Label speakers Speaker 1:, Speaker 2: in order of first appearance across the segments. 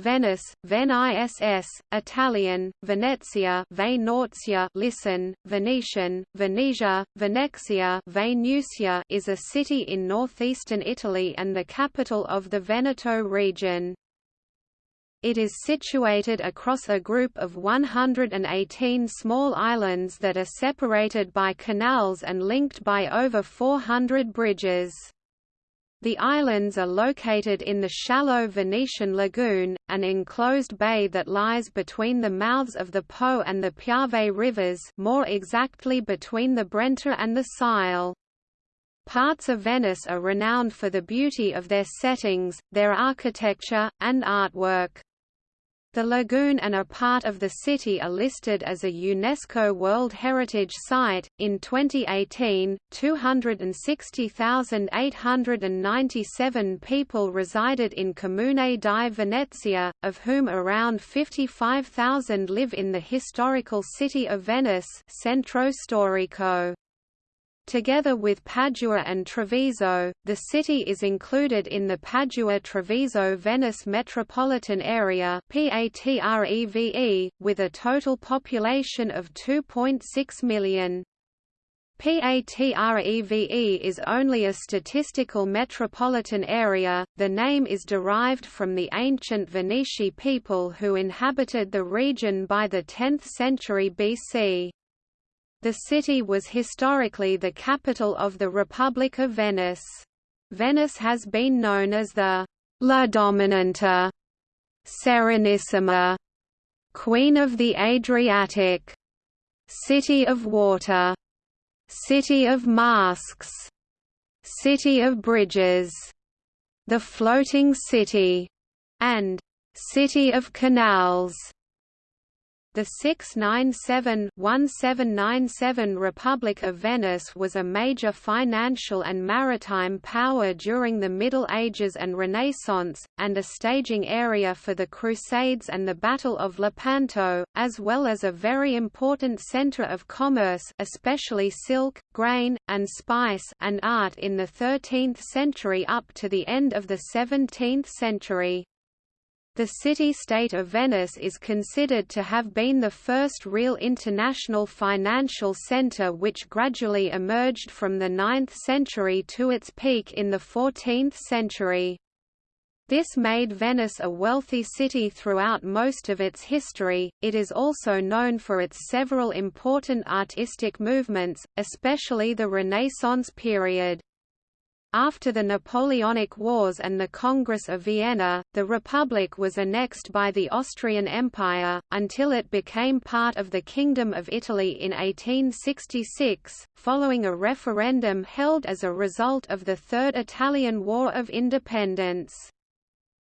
Speaker 1: Venice, Ven-ISS, Italian, Venezia Venezia listen, Venetian, Venetia, Venexia Venusia is a city in northeastern Italy and the capital of the Veneto region. It is situated across a group of 118 small islands that are separated by canals and linked by over 400 bridges. The islands are located in the shallow Venetian lagoon, an enclosed bay that lies between the mouths of the Po and the Piave rivers more exactly between the Brenta and the Sile. Parts of Venice are renowned for the beauty of their settings, their architecture, and artwork. The lagoon and a part of the city are listed as a UNESCO World Heritage Site. In 2018, 260,897 people resided in Comune di Venezia, of whom around 55,000 live in the historical city of Venice, Centro Storico. Together with Padua and Treviso, the city is included in the Padua-Treviso-Venice metropolitan area with a total population of 2.6 million. PATREVE is only a statistical metropolitan area. The name is derived from the ancient Veneti people who inhabited the region by the 10th century BC. The city was historically the capital of the Republic of Venice. Venice has been known as the La Dominante, Serenissima, Queen of the Adriatic, City of Water, City of Masks, City of Bridges, the Floating City, and City of Canals. The 697-1797 Republic of Venice was a major financial and maritime power during the Middle Ages and Renaissance, and a staging area for the Crusades and the Battle of Lepanto, as well as a very important centre of commerce especially silk, grain, and spice and art in the 13th century up to the end of the 17th century. The city-state of Venice is considered to have been the first real international financial centre which gradually emerged from the 9th century to its peak in the 14th century. This made Venice a wealthy city throughout most of its history. It is also known for its several important artistic movements, especially the Renaissance period. After the Napoleonic Wars and the Congress of Vienna, the Republic was annexed by the Austrian Empire, until it became part of the Kingdom of Italy in 1866, following a referendum held as a result of the Third Italian War of Independence.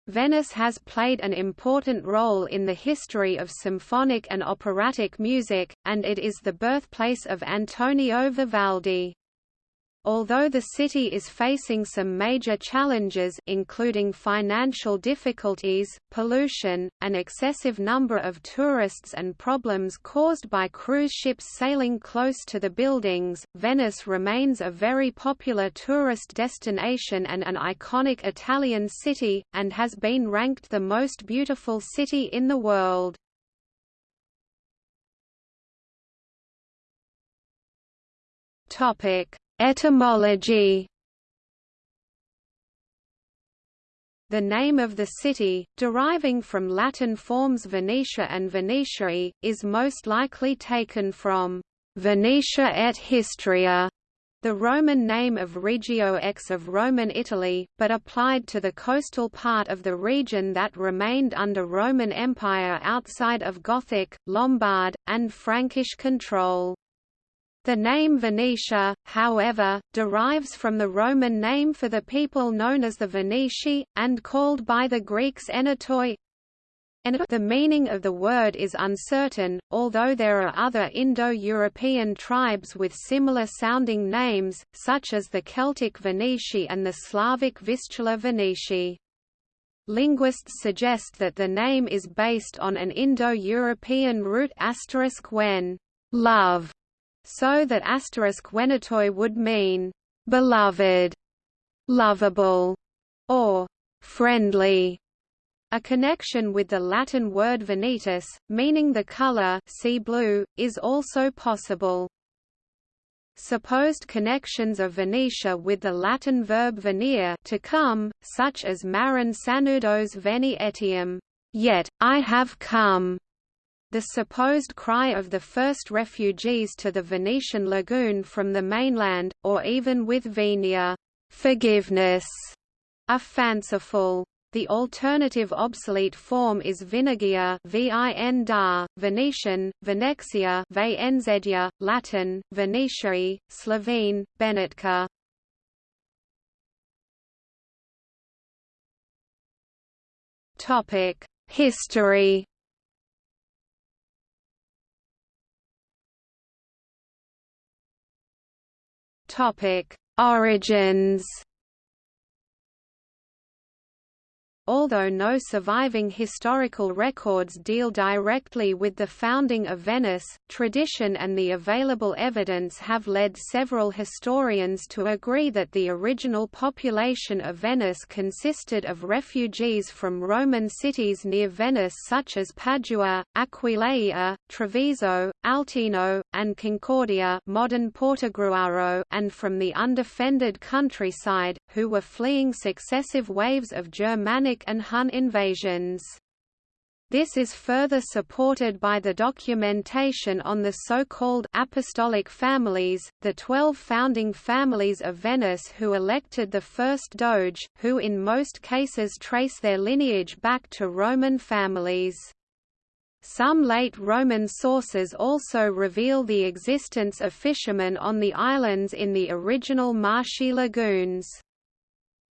Speaker 1: Venice has played an important role in the history of symphonic and operatic music, and it is the birthplace of Antonio Vivaldi. Although the city is facing some major challenges including financial difficulties, pollution, an excessive number of tourists and problems caused by cruise ships sailing close to the buildings, Venice remains a very popular tourist destination and an iconic Italian city, and has been ranked the most beautiful city in the world. Topic Etymology The name of the city, deriving from Latin forms Venetia and Venetiae, is most likely taken from Venetia et Histria, the Roman name of Regio X of Roman Italy, but applied to the coastal part of the region that remained under Roman Empire outside of Gothic, Lombard, and Frankish control. The name Venetia, however, derives from the Roman name for the people known as the Veneti, and called by the Greeks Enetoi. The meaning of the word is uncertain, although there are other Indo-European tribes with similar sounding names, such as the Celtic Veneti and the Slavic Vistula Veneti. Linguists suggest that the name is based on an Indo-European root asterisk when love so that asterisk Venetoi would mean beloved, lovable, or friendly. A connection with the Latin word venetus, meaning the color sea blue, is also possible. Supposed connections of Venetia with the Latin verb venire to come, such as Marin Sanudo's veni etiam, yet, I have come, the supposed cry of the first refugees to the Venetian lagoon from the mainland, or even with venia, forgiveness, are fanciful. The alternative obsolete form is Vinegia vin da, Venetian, Venexia Venzedia, Latin, Venetiae, Slovene, Benetka. History Origins Although no surviving historical records deal directly with the founding of Venice, tradition and the available evidence have led several historians to agree that the original population of Venice consisted of refugees from Roman cities near Venice such as Padua, Aquileia, Treviso, Altino, and Concordia modern Portogruaro and from the undefended countryside, who were fleeing successive waves of Germanic and Hun invasions. This is further supported by the documentation on the so-called apostolic families, the twelve founding families of Venice who elected the first doge, who in most cases trace their lineage back to Roman families. Some late Roman sources also reveal the existence of fishermen on the islands in the original marshy lagoons.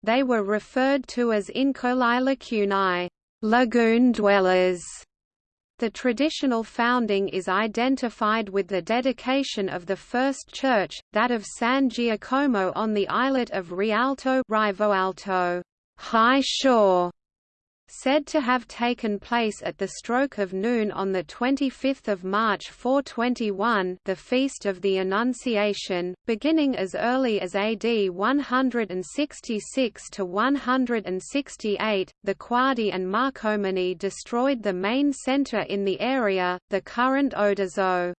Speaker 1: They were referred to as Incolae lacunae, lagoon dwellers. The traditional founding is identified with the dedication of the first church, that of San Giacomo on the islet of Rialto, Rivoalto, high shore, said to have taken place at the stroke of noon on 25 March 421 the Feast of the Annunciation, beginning as early as AD 166 to 168, the Quadi and Marcomanni destroyed the main centre in the area, the current Oderzo.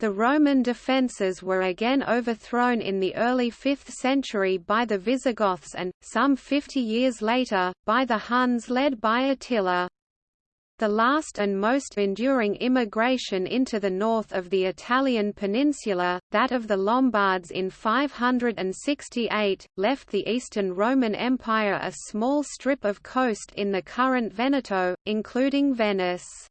Speaker 1: The Roman defences were again overthrown in the early 5th century by the Visigoths and, some 50 years later, by the Huns led by Attila. The last and most enduring immigration into the north of the Italian peninsula, that of the Lombards in 568, left the Eastern Roman Empire a small strip of coast in the current Veneto, including Venice.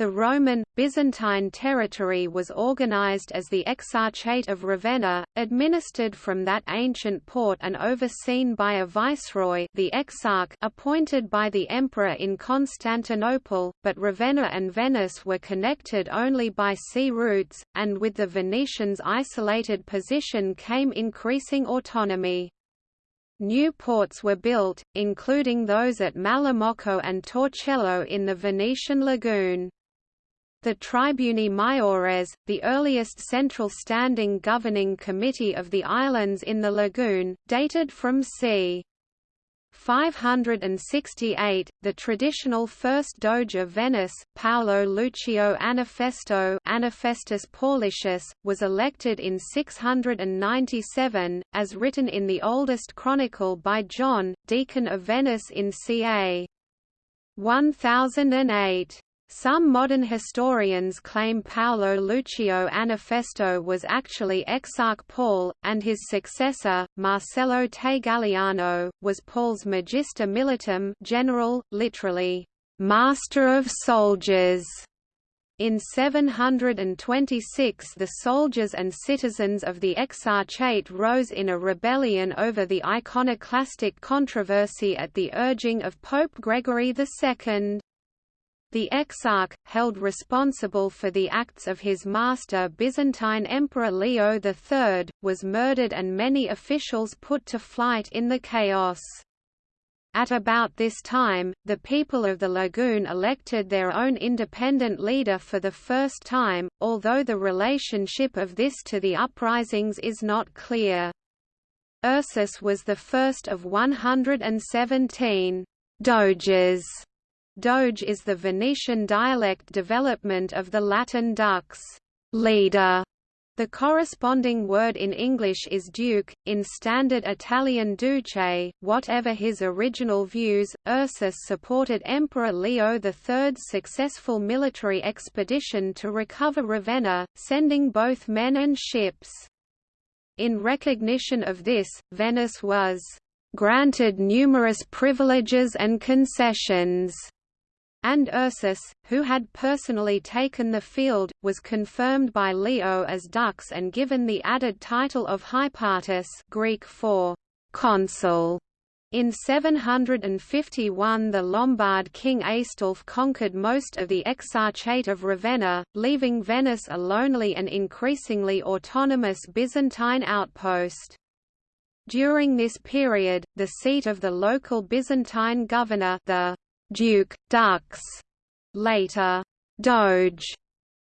Speaker 1: The Roman, Byzantine territory was organized as the Exarchate of Ravenna, administered from that ancient port and overseen by a viceroy the Exarch appointed by the emperor in Constantinople, but Ravenna and Venice were connected only by sea routes, and with the Venetians' isolated position came increasing autonomy. New ports were built, including those at Malamocco and Torcello in the Venetian lagoon. The Tribuni Maiores, the earliest central standing governing committee of the islands in the lagoon, dated from c. 568, the traditional first Doge of Venice, Paolo Lucio Anafesto Anafestus Paulicius, was elected in 697, as written in the oldest chronicle by John, Deacon of Venice in ca. 1008. Some modern historians claim Paolo Lucio Anafesto was actually Exarch Paul, and his successor, Marcello Tegaliano, was Paul's Magister Militum general, literally, master of soldiers. In 726 the soldiers and citizens of the Exarchate rose in a rebellion over the iconoclastic controversy at the urging of Pope Gregory II. The Exarch, held responsible for the acts of his master Byzantine Emperor Leo III, was murdered and many officials put to flight in the chaos. At about this time, the people of the lagoon elected their own independent leader for the first time, although the relationship of this to the uprisings is not clear. Ursus was the first of 117. doges. Doge is the Venetian dialect development of the Latin dux, leader, the corresponding word in English is duke, in Standard Italian duce. Whatever his original views, Ursus supported Emperor Leo III's successful military expedition to recover Ravenna, sending both men and ships. In recognition of this, Venice was granted numerous privileges and concessions and Ursus, who had personally taken the field, was confirmed by Leo as dux and given the added title of Hypatus Greek for consul. In 751 the Lombard king Aistulf conquered most of the Exarchate of Ravenna, leaving Venice a lonely and increasingly autonomous Byzantine outpost. During this period, the seat of the local Byzantine governor the Duke, Dux, later Doge,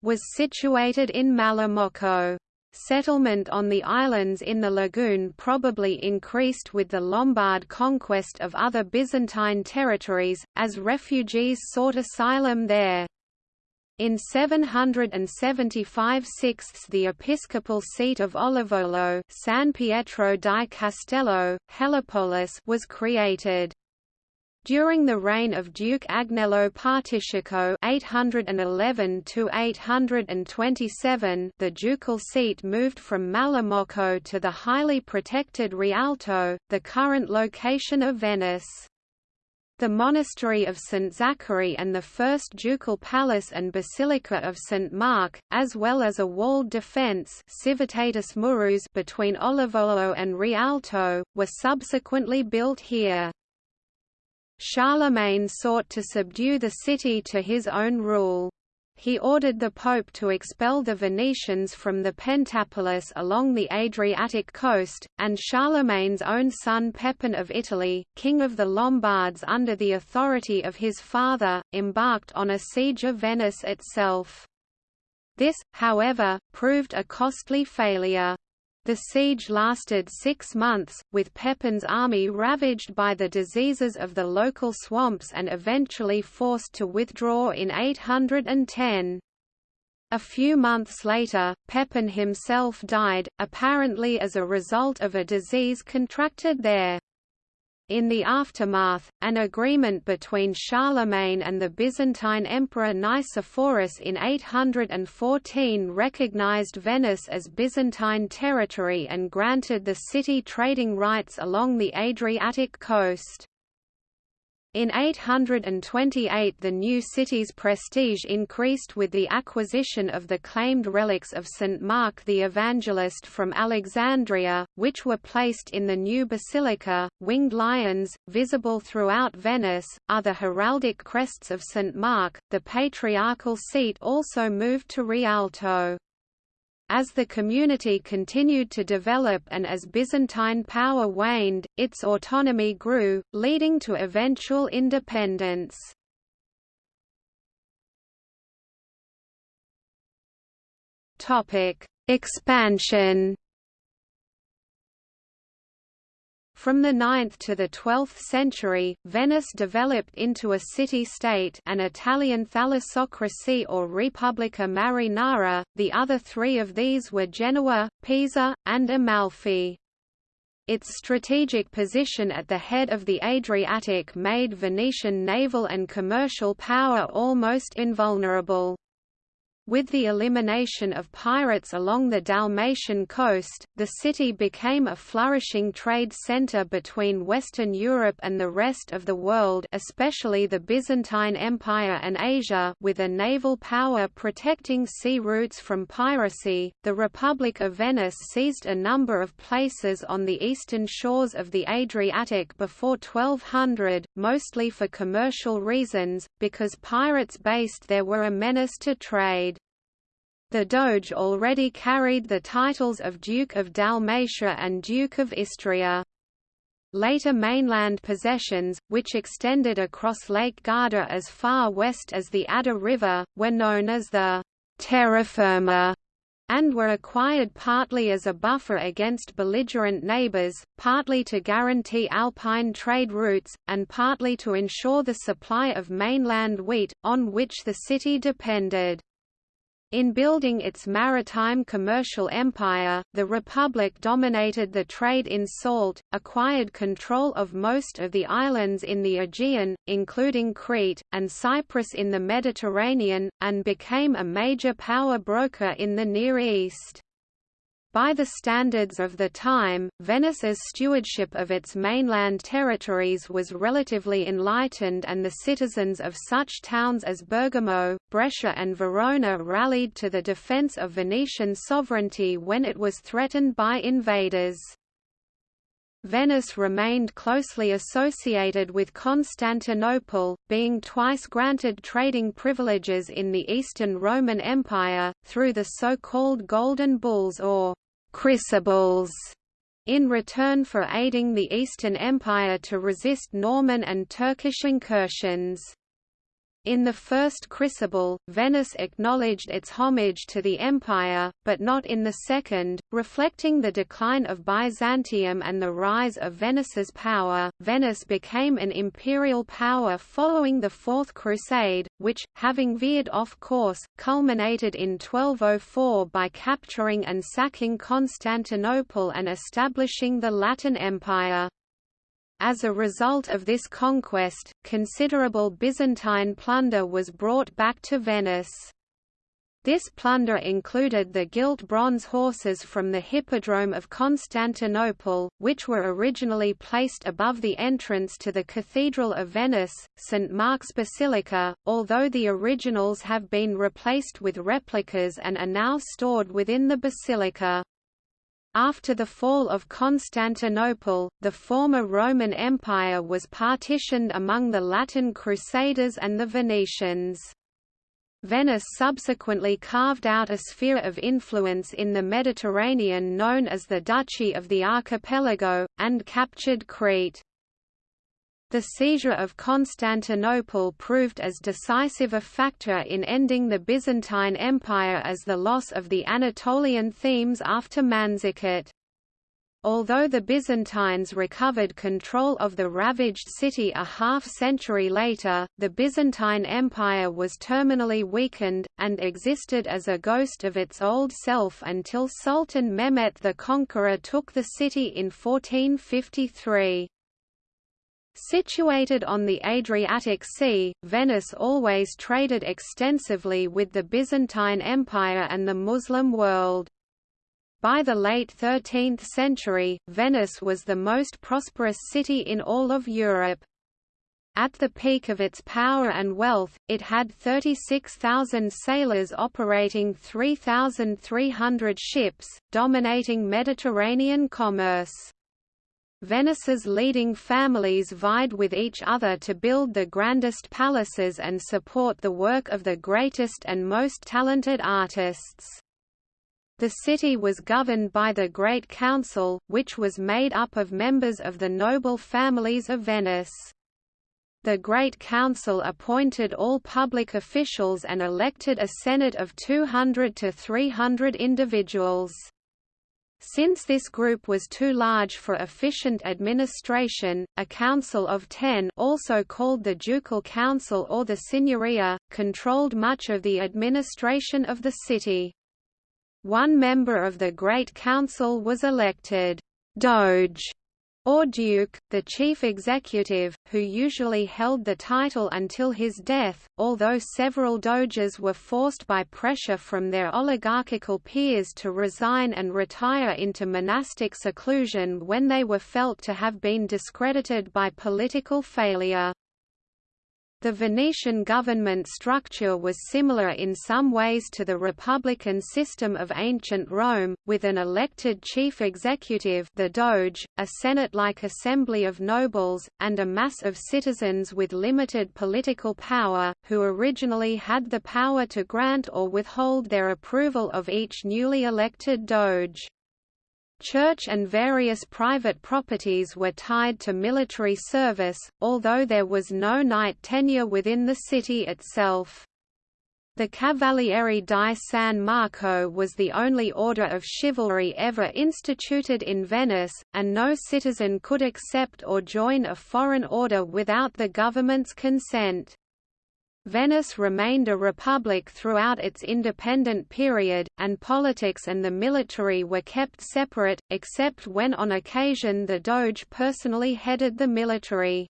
Speaker 1: was situated in Malamocco. Settlement on the islands in the lagoon probably increased with the Lombard conquest of other Byzantine territories, as refugees sought asylum there. In 775 6 the episcopal seat of Olivolo San Pietro di Castello, Helipolis was created. During the reign of Duke Agnello Participazio (811–827), the ducal seat moved from Malamocco to the highly protected Rialto, the current location of Venice. The monastery of St. Zachary and the first ducal palace and basilica of St. Mark, as well as a walled defence between Olivolo and Rialto, were subsequently built here. Charlemagne sought to subdue the city to his own rule. He ordered the Pope to expel the Venetians from the Pentapolis along the Adriatic coast, and Charlemagne's own son Pepin of Italy, king of the Lombards under the authority of his father, embarked on a siege of Venice itself. This, however, proved a costly failure. The siege lasted six months, with Pepin's army ravaged by the diseases of the local swamps and eventually forced to withdraw in 810. A few months later, Pepin himself died, apparently as a result of a disease contracted there. In the aftermath, an agreement between Charlemagne and the Byzantine Emperor Nicephorus in 814 recognized Venice as Byzantine territory and granted the city trading rights along the Adriatic coast. In 828 the new city's prestige increased with the acquisition of the claimed relics of St. Mark the Evangelist from Alexandria, which were placed in the new basilica. Winged lions, visible throughout Venice, are the heraldic crests of St. Mark. The patriarchal seat also moved to Rialto. As the community continued to develop and as Byzantine power waned, its autonomy grew, leading to eventual independence. Expansion From the 9th to the 12th century, Venice developed into a city-state an Italian thalassocracy or Repubblica Marinara, the other three of these were Genoa, Pisa, and Amalfi. Its strategic position at the head of the Adriatic made Venetian naval and commercial power almost invulnerable. With the elimination of pirates along the Dalmatian coast, the city became a flourishing trade center between Western Europe and the rest of the world especially the Byzantine Empire and Asia with a naval power protecting sea routes from piracy. The Republic of Venice seized a number of places on the eastern shores of the Adriatic before 1200, mostly for commercial reasons, because pirates based there were a menace to trade. The Doge already carried the titles of Duke of Dalmatia and Duke of Istria. Later mainland possessions, which extended across Lake Garda as far west as the Adda River, were known as the terra firma and were acquired partly as a buffer against belligerent neighbors, partly to guarantee alpine trade routes, and partly to ensure the supply of mainland wheat, on which the city depended. In building its maritime commercial empire, the Republic dominated the trade in salt, acquired control of most of the islands in the Aegean, including Crete, and Cyprus in the Mediterranean, and became a major power broker in the Near East. By the standards of the time, Venice's stewardship of its mainland territories was relatively enlightened and the citizens of such towns as Bergamo, Brescia and Verona rallied to the defense of Venetian sovereignty when it was threatened by invaders. Venice remained closely associated with Constantinople, being twice granted trading privileges in the Eastern Roman Empire, through the so-called Golden Bulls or chrysobulls in return for aiding the Eastern Empire to resist Norman and Turkish incursions. In the First Chrysobull, Venice acknowledged its homage to the empire, but not in the Second, reflecting the decline of Byzantium and the rise of Venice's power. Venice became an imperial power following the Fourth Crusade, which, having veered off course, culminated in 1204 by capturing and sacking Constantinople and establishing the Latin Empire. As a result of this conquest, considerable Byzantine plunder was brought back to Venice. This plunder included the gilt bronze horses from the Hippodrome of Constantinople, which were originally placed above the entrance to the Cathedral of Venice, St. Mark's Basilica, although the originals have been replaced with replicas and are now stored within the basilica. After the fall of Constantinople, the former Roman Empire was partitioned among the Latin Crusaders and the Venetians. Venice subsequently carved out a sphere of influence in the Mediterranean known as the Duchy of the Archipelago, and captured Crete. The seizure of Constantinople proved as decisive a factor in ending the Byzantine Empire as the loss of the Anatolian themes after Manzikert. Although the Byzantines recovered control of the ravaged city a half-century later, the Byzantine Empire was terminally weakened, and existed as a ghost of its old self until Sultan Mehmet the Conqueror took the city in 1453. Situated on the Adriatic Sea, Venice always traded extensively with the Byzantine Empire and the Muslim world. By the late 13th century, Venice was the most prosperous city in all of Europe. At the peak of its power and wealth, it had 36,000 sailors operating 3,300 ships, dominating Mediterranean commerce. Venice's leading families vied with each other to build the grandest palaces and support the work of the greatest and most talented artists. The city was governed by the Great Council, which was made up of members of the noble families of Venice. The Great Council appointed all public officials and elected a senate of 200 to 300 individuals. Since this group was too large for efficient administration, a council of ten also called the Ducal Council or the Signoria, controlled much of the administration of the city. One member of the Great Council was elected Doge or duke, the chief executive, who usually held the title until his death, although several doges were forced by pressure from their oligarchical peers to resign and retire into monastic seclusion when they were felt to have been discredited by political failure. The Venetian government structure was similar in some ways to the republican system of ancient Rome, with an elected chief executive the Doge, a senate-like assembly of nobles, and a mass of citizens with limited political power, who originally had the power to grant or withhold their approval of each newly elected Doge. Church and various private properties were tied to military service, although there was no knight tenure within the city itself. The Cavaliere di San Marco was the only order of chivalry ever instituted in Venice, and no citizen could accept or join a foreign order without the government's consent. Venice remained a republic throughout its independent period, and politics and the military were kept separate, except when on occasion the Doge personally headed the military.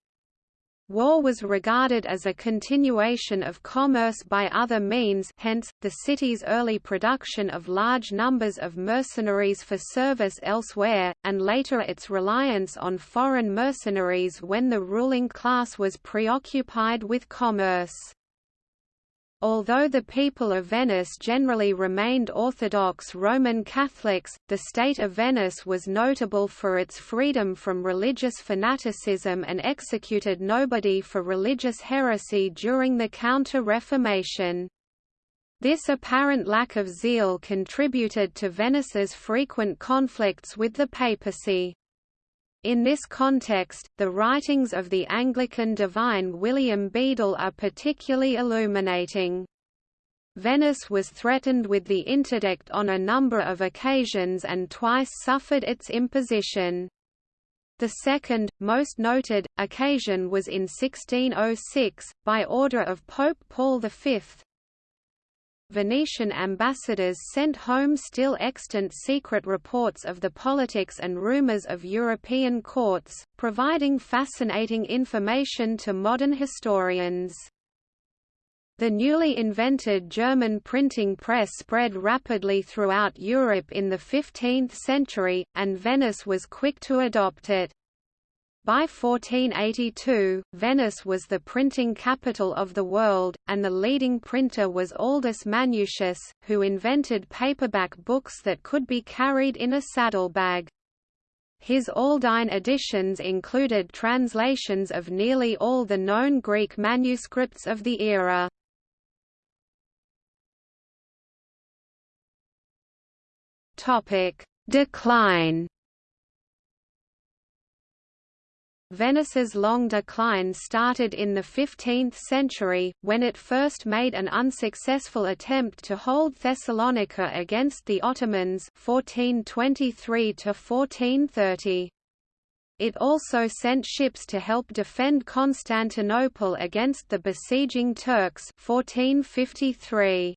Speaker 1: War was regarded as a continuation of commerce by other means hence, the city's early production of large numbers of mercenaries for service elsewhere, and later its reliance on foreign mercenaries when the ruling class was preoccupied with commerce. Although the people of Venice generally remained Orthodox Roman Catholics, the state of Venice was notable for its freedom from religious fanaticism and executed nobody for religious heresy during the Counter-Reformation. This apparent lack of zeal contributed to Venice's frequent conflicts with the papacy. In this context, the writings of the Anglican divine William Bedell are particularly illuminating. Venice was threatened with the interdict on a number of occasions and twice suffered its imposition. The second, most noted, occasion was in 1606, by order of Pope Paul V, Venetian ambassadors sent home still extant secret reports of the politics and rumors of European courts, providing fascinating information to modern historians. The newly invented German printing press spread rapidly throughout Europe in the 15th century, and Venice was quick to adopt it. By 1482, Venice was the printing capital of the world, and the leading printer was Aldus Manutius, who invented paperback books that could be carried in a saddlebag. His Aldine editions included translations of nearly all the known Greek manuscripts of the era. Decline Venice's long decline started in the 15th century, when it first made an unsuccessful attempt to hold Thessalonica against the Ottomans 1423 1430. It also sent ships to help defend Constantinople against the besieging Turks 1453.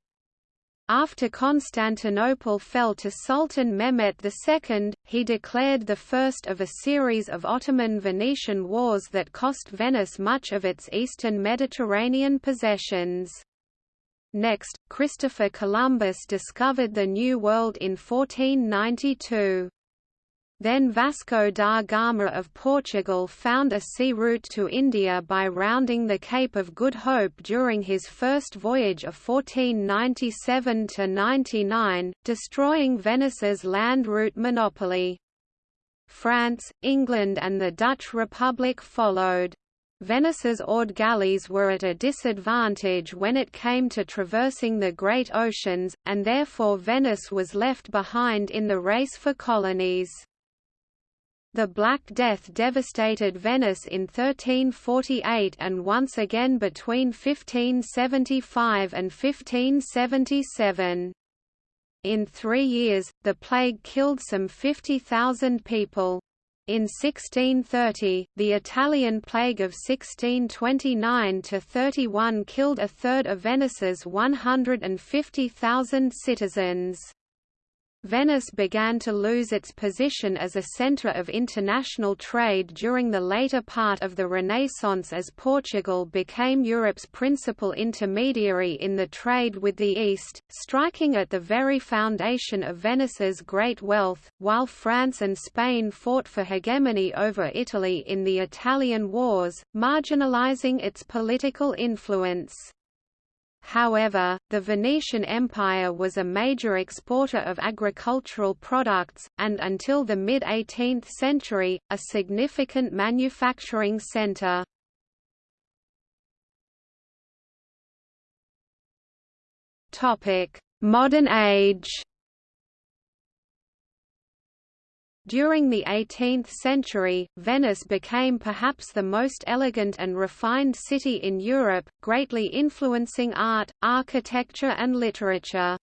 Speaker 1: After Constantinople fell to Sultan Mehmet II, he declared the first of a series of Ottoman-Venetian wars that cost Venice much of its eastern Mediterranean possessions. Next, Christopher Columbus discovered the New World in 1492. Then Vasco da Gama of Portugal found a sea route to India by rounding the Cape of Good Hope during his first voyage of 1497–99, destroying Venice's land route monopoly. France, England and the Dutch Republic followed. Venice's oared galleys were at a disadvantage when it came to traversing the great oceans, and therefore Venice was left behind in the race for colonies. The Black Death devastated Venice in 1348 and once again between 1575 and 1577. In three years, the plague killed some 50,000 people. In 1630, the Italian plague of 1629–31 killed a third of Venice's 150,000 citizens. Venice began to lose its position as a centre of international trade during the later part of the Renaissance as Portugal became Europe's principal intermediary in the trade with the East, striking at the very foundation of Venice's great wealth, while France and Spain fought for hegemony over Italy in the Italian Wars, marginalizing its political influence. However, the Venetian Empire was a major exporter of agricultural products, and until the mid-18th century, a significant manufacturing centre. Modern age During the 18th century, Venice became perhaps the most elegant and refined city in Europe, greatly influencing art, architecture and literature.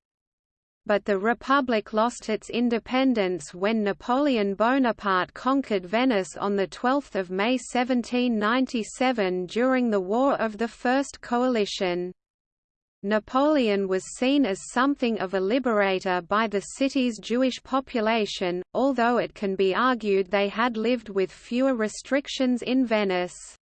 Speaker 1: But the Republic lost its independence when Napoleon Bonaparte conquered Venice on 12 May 1797 during the War of the First Coalition. Napoleon was seen as something of a liberator by the city's Jewish population, although it can be argued they had lived with fewer restrictions in Venice.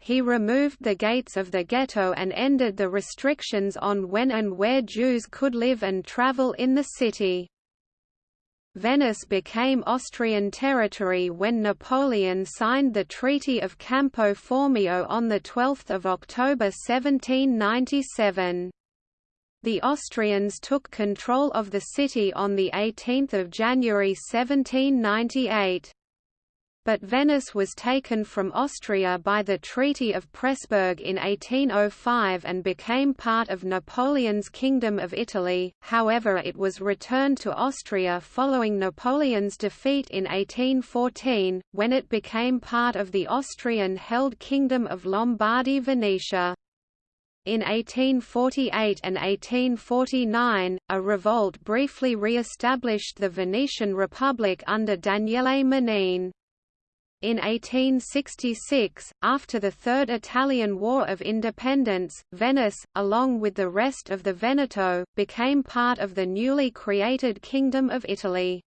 Speaker 1: He removed the gates of the ghetto and ended the restrictions on when and where Jews could live and travel in the city. Venice became Austrian territory when Napoleon signed the Treaty of Campo Formio on 12 October 1797. The Austrians took control of the city on 18 January 1798 but Venice was taken from Austria by the Treaty of Pressburg in 1805 and became part of Napoleon's Kingdom of Italy, however it was returned to Austria following Napoleon's defeat in 1814, when it became part of the Austrian-held Kingdom of Lombardy-Venetia. In 1848 and 1849, a revolt briefly re-established the Venetian Republic under Daniele Manin. In 1866, after the Third Italian War of Independence, Venice, along with the rest of the Veneto, became part of the newly created Kingdom of Italy.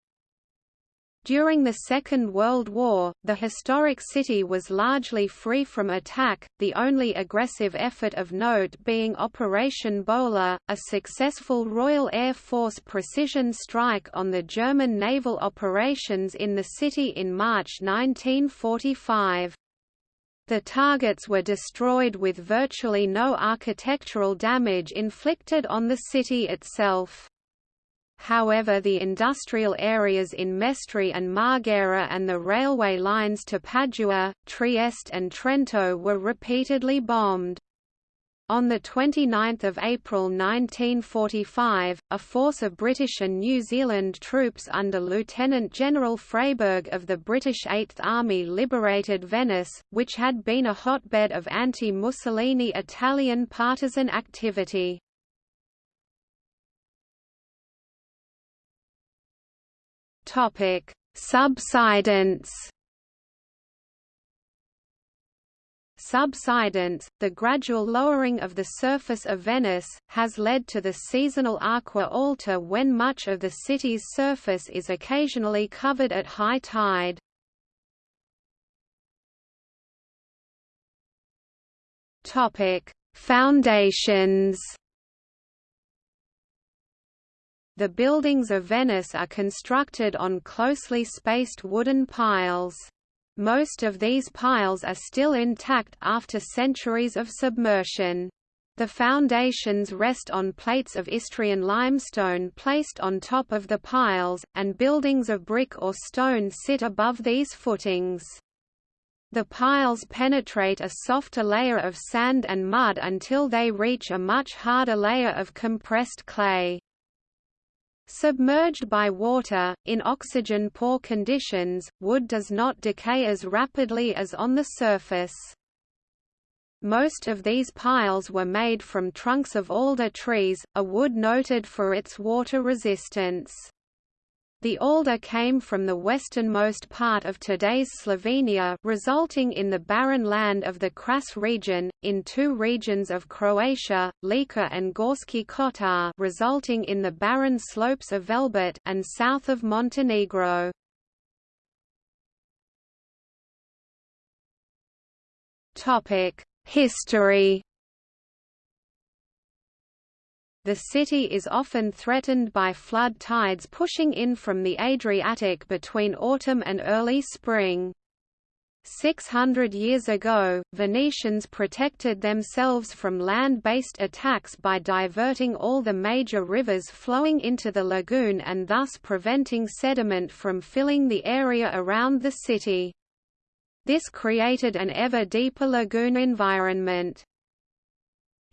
Speaker 1: During the Second World War, the historic city was largely free from attack, the only aggressive effort of note being Operation Bowler, a successful Royal Air Force precision strike on the German naval operations in the city in March 1945. The targets were destroyed with virtually no architectural damage inflicted on the city itself. However the industrial areas in Mestre and Marghera and the railway lines to Padua, Trieste and Trento were repeatedly bombed. On 29 April 1945, a force of British and New Zealand troops under Lieutenant General Freyberg of the British Eighth Army liberated Venice, which had been a hotbed of anti-Mussolini Italian partisan activity. Topic: Subsidence. Subsidence, the gradual lowering of the surface of Venice, has led to the seasonal aqua alta when much of the city's surface is occasionally covered at high tide. Foundations the buildings of Venice are constructed on closely spaced wooden piles. Most of these piles are still intact after centuries of submersion. The foundations rest on plates of Istrian limestone placed on top of the piles, and buildings of brick or stone sit above these footings. The piles penetrate a softer layer of sand and mud until they reach a much harder layer of compressed clay. Submerged by water, in oxygen-poor conditions, wood does not decay as rapidly as on the surface. Most of these piles were made from trunks of alder trees, a wood noted for its water resistance. The alder came from the westernmost part of today's Slovenia resulting in the barren land of the Kras region, in two regions of Croatia, Lika and Gorski Kotar resulting in the barren slopes of Velebit and south of Montenegro. History the city is often threatened by flood tides pushing in from the Adriatic between autumn and early spring. 600 years ago, Venetians protected themselves from land-based attacks by diverting all the major rivers flowing into the lagoon and thus preventing sediment from filling the area around the city. This created an ever deeper lagoon environment.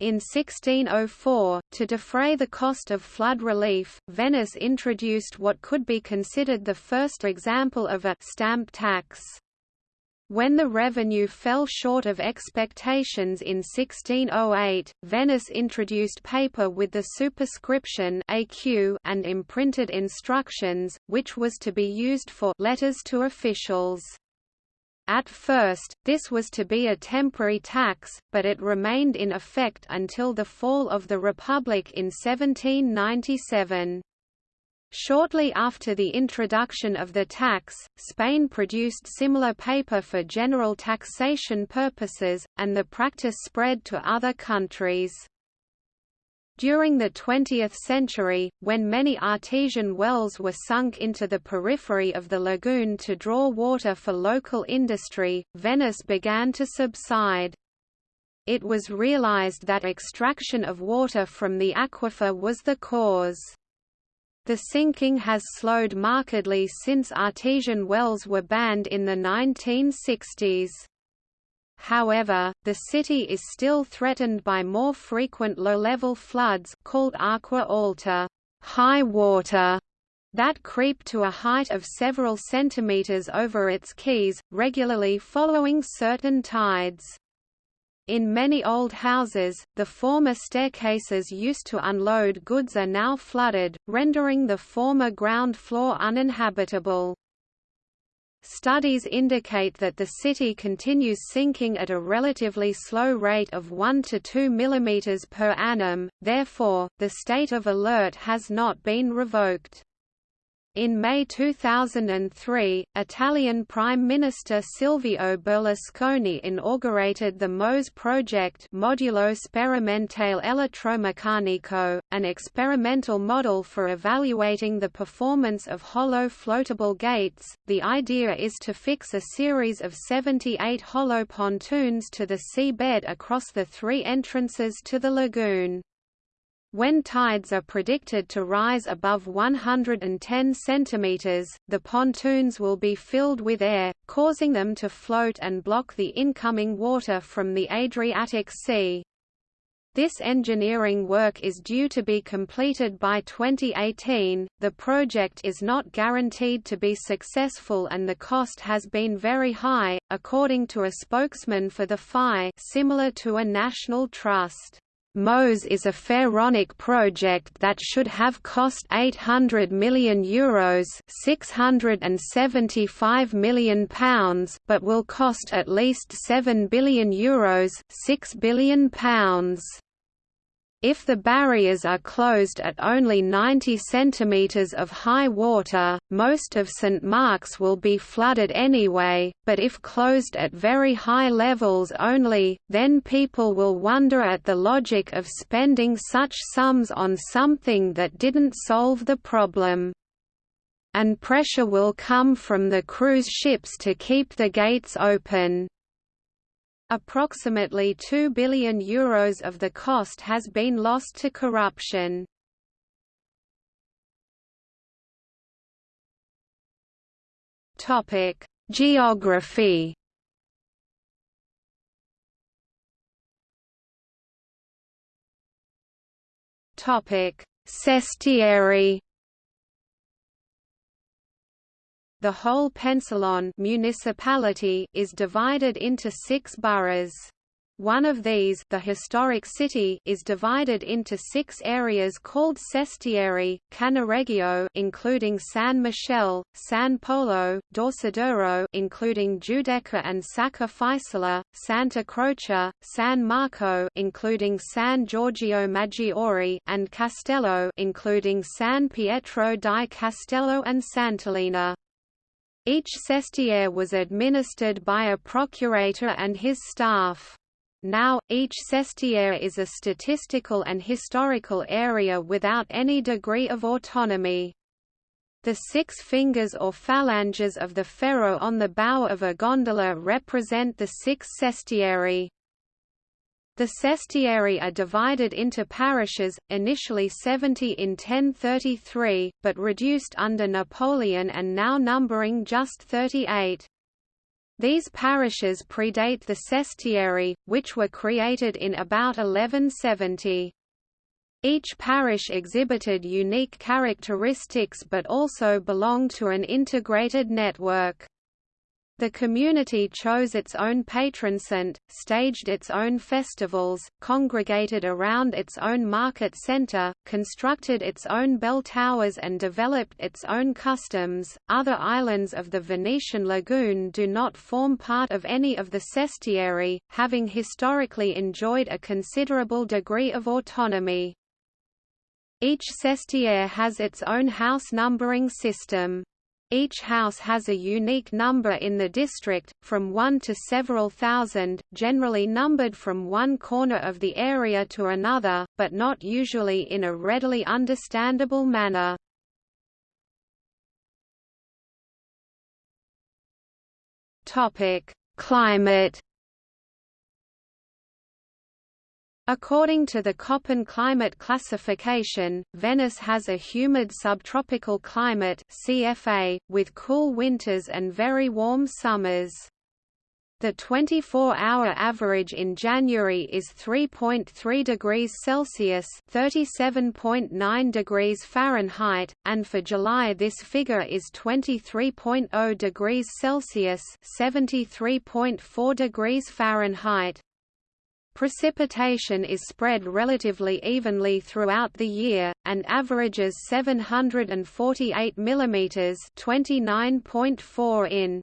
Speaker 1: In 1604, to defray the cost of flood relief, Venice introduced what could be considered the first example of a stamp tax. When the revenue fell short of expectations in 1608, Venice introduced paper with the superscription AQ and imprinted instructions, which was to be used for letters to officials. At first, this was to be a temporary tax, but it remained in effect until the fall of the Republic in 1797. Shortly after the introduction of the tax, Spain produced similar paper for general taxation purposes, and the practice spread to other countries. During the 20th century, when many artesian wells were sunk into the periphery of the lagoon to draw water for local industry, Venice began to subside. It was realized that extraction of water from the aquifer was the cause. The sinking has slowed markedly since artesian wells were banned in the 1960s. However, the city is still threatened by more frequent low-level floods called acqua alta high water, that creep to a height of several centimeters over its quays, regularly following certain tides. In many old houses, the former staircases used to unload goods are now flooded, rendering the former ground floor uninhabitable. Studies indicate that the city continues sinking at a relatively slow rate of 1 to 2 mm per annum, therefore, the state of alert has not been revoked. In May 2003, Italian Prime Minister Silvio Berlusconi inaugurated the MOSE project Modulo Sperimentale Elettromeccanico, an experimental model for evaluating the performance of hollow floatable gates. The idea is to fix a series of 78 hollow pontoons to the seabed across the three entrances to the lagoon. When tides are predicted to rise above 110 cm, the pontoons will be filled with air, causing them to float and block the incoming water from the Adriatic Sea. This engineering work is due to be completed by 2018. The project is not guaranteed to be successful and the cost has been very high, according to a spokesman for the FI, similar to a national trust. MOSE is a pharaonic project that should have cost €800 million Euros 675 million pounds but will cost at least €7 billion Euros 6 billion pounds. If the barriers are closed at only 90 cm of high water, most of St Mark's will be flooded anyway, but if closed at very high levels only, then people will wonder at the logic of spending such sums on something that didn't solve the problem. And pressure will come from the cruise ships to keep the gates open. Approximately €2 billion Euros of the cost has been lost to corruption. Geography Sestieri The whole Pensilon municipality is divided into six boroughs. One of these the historic city is divided into six areas called Sestieri, Cannaregio including San Michele, San Polo, Dorsoduro including Giudecca and Sacca Fisola, Santa Croce, San Marco including San Giorgio Maggiore and Castello including San Pietro di Castello and Sant'Elena. Each sestiere was administered by a procurator and his staff. Now, each sestiere is a statistical and historical area without any degree of autonomy. The six fingers or phalanges of the ferro on the bow of a gondola represent the six sestieri. The sestieri are divided into parishes, initially 70 in 1033, but reduced under Napoleon and now numbering just 38. These parishes predate the sestieri, which were created in about 1170. Each parish exhibited unique characteristics but also belonged to an integrated network. The community chose its own patron saint, staged its own festivals, congregated around its own market center, constructed its own bell towers and developed its own customs. Other islands of the Venetian lagoon do not form part of any of the sestieri, having historically enjoyed a considerable degree of autonomy. Each sestiere has its own house numbering system. Each house has a unique number in the district, from one to several thousand, generally numbered from one corner of the area to another, but not usually in a readily understandable manner. Climate According to the Köppen climate classification, Venice has a humid subtropical climate CFA, with cool winters and very warm summers. The 24-hour average in January is 3.3 degrees Celsius (37.9 degrees Fahrenheit), and for July this figure is 23.0 degrees Celsius (73.4 degrees Fahrenheit). Precipitation is spread relatively evenly throughout the year, and averages 748 mm 29.4 in.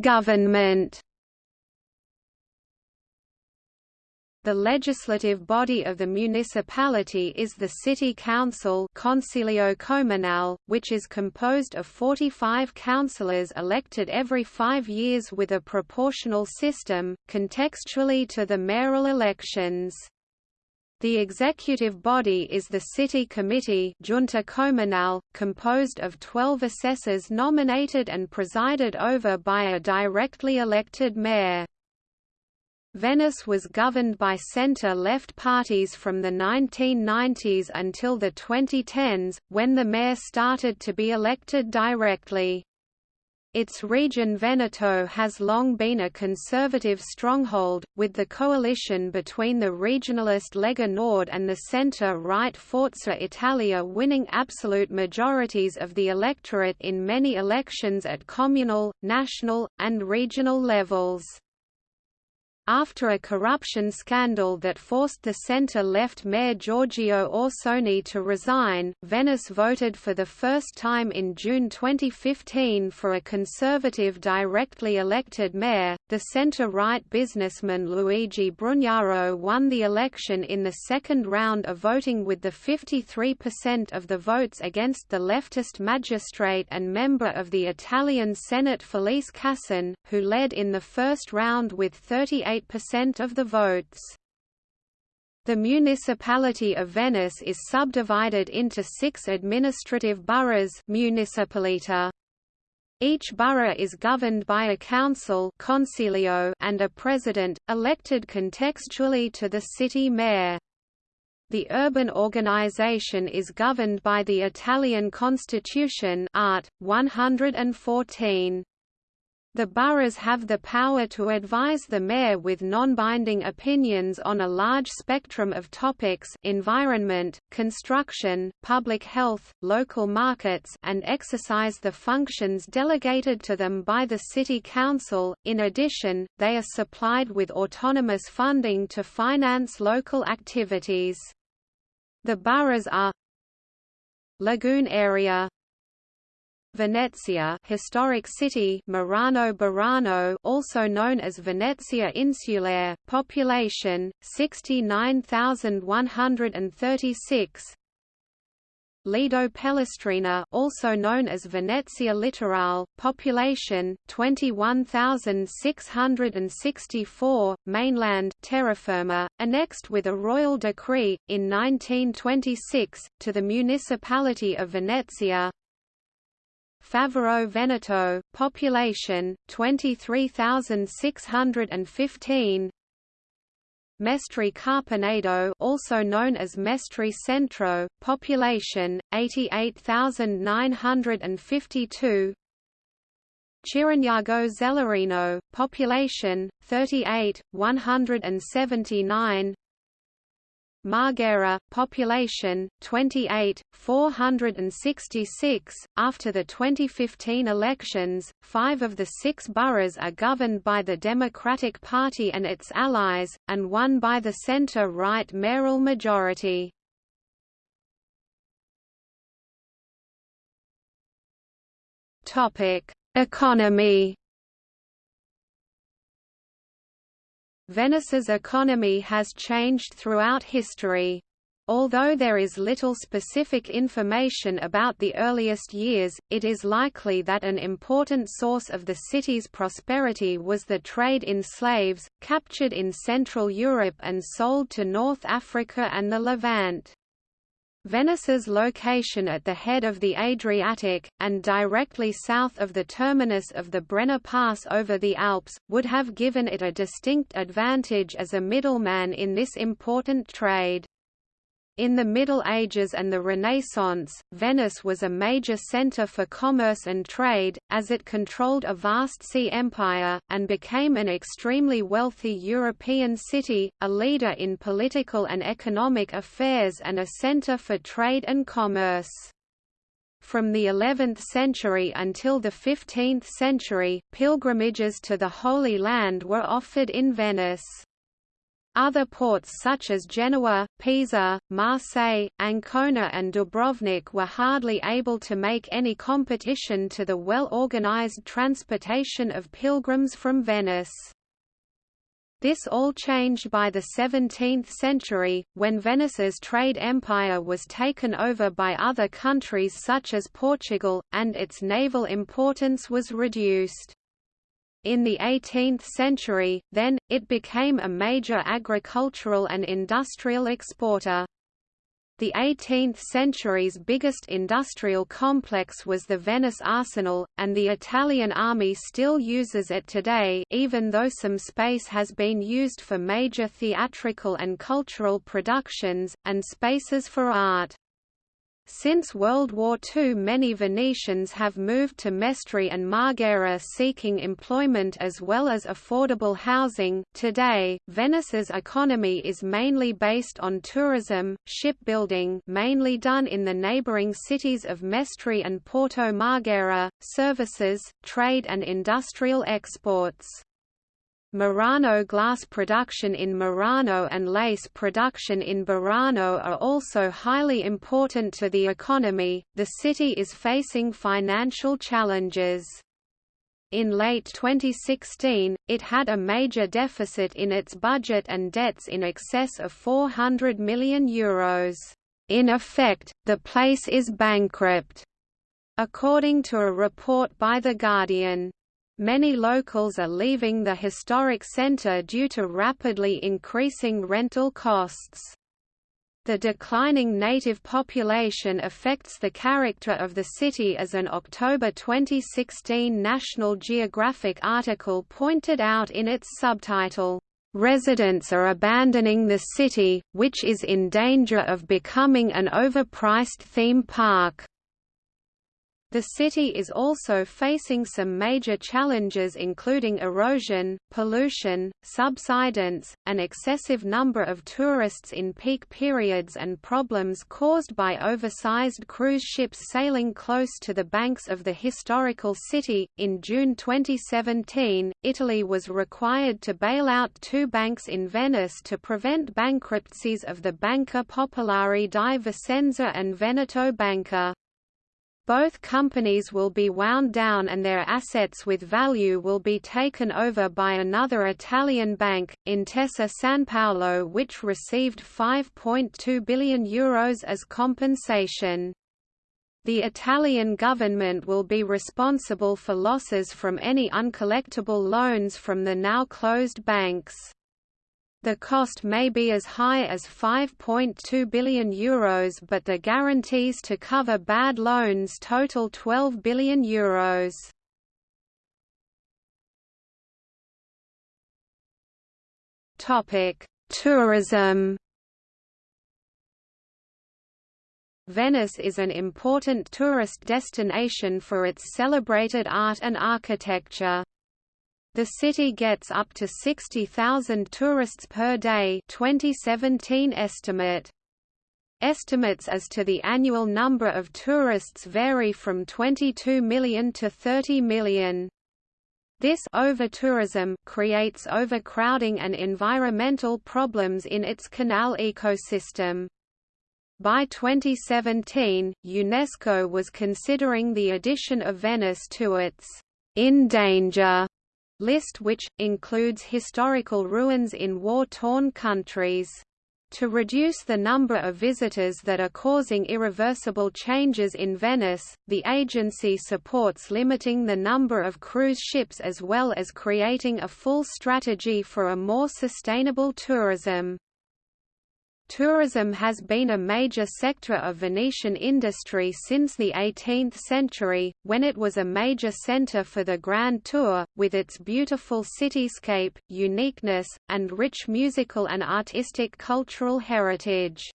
Speaker 1: Government The legislative body of the municipality is the City Council Consiglio Comunale, which is composed of 45 councillors elected every five years with a proportional system, contextually to the mayoral elections. The executive body is the City Committee Giunta Comunale, composed of 12 assessors nominated and presided over by a directly elected mayor. Venice was governed by centre-left parties from the 1990s until the 2010s, when the mayor started to be elected directly. Its region Veneto has long been a conservative stronghold, with the coalition between the regionalist Lega Nord and the centre-right Forza Italia winning absolute majorities of the electorate in many elections at communal, national, and regional levels. After a corruption scandal that forced the centre-left mayor Giorgio Orsoni to resign, Venice voted for the first time in June 2015 for a conservative directly elected mayor. The centre-right businessman Luigi Brugnaro won the election in the second round of voting with the 53% of the votes against the leftist magistrate and member of the Italian Senate Felice Casson, who led in the first round with 38 percent of the votes. The municipality of Venice is subdivided into six administrative boroughs municipalita. Each borough is governed by a council consiglio and a president, elected contextually to the city mayor. The urban organization is governed by the Italian Constitution Art. 114. The boroughs have the power to advise the mayor with non-binding opinions on a large spectrum of topics environment, construction, public health, local markets and exercise the functions delegated to them by the city council. In addition, they are supplied with autonomous funding to finance local activities. The boroughs are Lagoon area Venezia historic city Murano Burano also known as Venezia Insulare population 69136 Lido Pellestrina also known as Venezia Litorale population 21664 mainland terra firma annexed with a royal decree in 1926 to the municipality of Venezia Favaro Veneto, population 23,615. Mestre Carpenedo also known as Mestre Centro, population, 88,952 Chirignago Zelarino, population, 38, 179 Marghera, population, 28, 466. After the 2015 elections, five of the six boroughs are governed by the Democratic Party and its allies, and one by the centre-right mayoral majority. Economy Venice's economy has changed throughout history. Although there is little specific information about the earliest years, it is likely that an important source of the city's prosperity was the trade in slaves, captured in Central Europe and sold to North Africa and the Levant. Venice's location at the head of the Adriatic, and directly south of the terminus of the Brenner Pass over the Alps, would have given it a distinct advantage as a middleman in this important trade. In the Middle Ages and the Renaissance, Venice was a major centre for commerce and trade, as it controlled a vast sea empire, and became an extremely wealthy European city, a leader in political and economic affairs and a centre for trade and commerce. From the 11th century until the 15th century, pilgrimages to the Holy Land were offered in Venice. Other ports such as Genoa, Pisa, Marseille, Ancona and Dubrovnik were hardly able to make any competition to the well-organized transportation of pilgrims from Venice. This all changed by the 17th century, when Venice's trade empire was taken over by other countries such as Portugal, and its naval importance was reduced. In the 18th century, then, it became a major agricultural and industrial exporter. The 18th century's biggest industrial complex was the Venice Arsenal, and the Italian army still uses it today even though some space has been used for major theatrical and cultural productions, and spaces for art. Since World War II many Venetians have moved to Mestre and Marghera seeking employment as well as affordable housing. Today, Venice's economy is mainly based on tourism, shipbuilding mainly done in the neighboring cities of Mestre and Porto Marghera, services, trade and industrial exports. Murano glass production in Murano and lace production in Burano are also highly important to the economy. The city is facing financial challenges. In late 2016, it had a major deficit in its budget and debts in excess of €400 million. Euros. In effect, the place is bankrupt, according to a report by The Guardian. Many locals are leaving the historic centre due to rapidly increasing rental costs. The declining native population affects the character of the city as an October 2016 National Geographic article pointed out in its subtitle, "...residents are abandoning the city, which is in danger of becoming an overpriced theme park." The city is also facing some major challenges including erosion, pollution, subsidence, an excessive number of tourists in peak periods and problems caused by oversized cruise ships sailing close to the banks of the historical city. In June 2017, Italy was required to bail out two banks in Venice to prevent bankruptcies of the Banca Popolare di Vicenza and Veneto Banca. Both companies will be wound down and their assets with value will be taken over by another Italian bank, Intesa Sanpaolo which received €5.2 billion Euros as compensation. The Italian government will be responsible for losses from any uncollectible loans from the now closed banks. The cost may be as high as €5.2 billion Euros but the guarantees to cover bad loans total €12 billion. Euros. Tourism Venice is an important tourist destination for its celebrated art and architecture. The city gets up to 60,000 tourists per day 2017 estimate. Estimates as to the annual number of tourists vary from 22 million to 30 million. This over-tourism creates overcrowding and environmental problems in its canal ecosystem. By 2017, UNESCO was considering the addition of Venice to its in danger list which, includes historical ruins in war-torn countries. To reduce the number of visitors that are causing irreversible changes in Venice, the agency supports limiting the number of cruise ships as well as creating a full strategy for a more sustainable tourism. Tourism has been a major sector of Venetian industry since the 18th century, when it was a major centre for the Grand Tour, with its beautiful cityscape, uniqueness, and rich musical and artistic cultural heritage.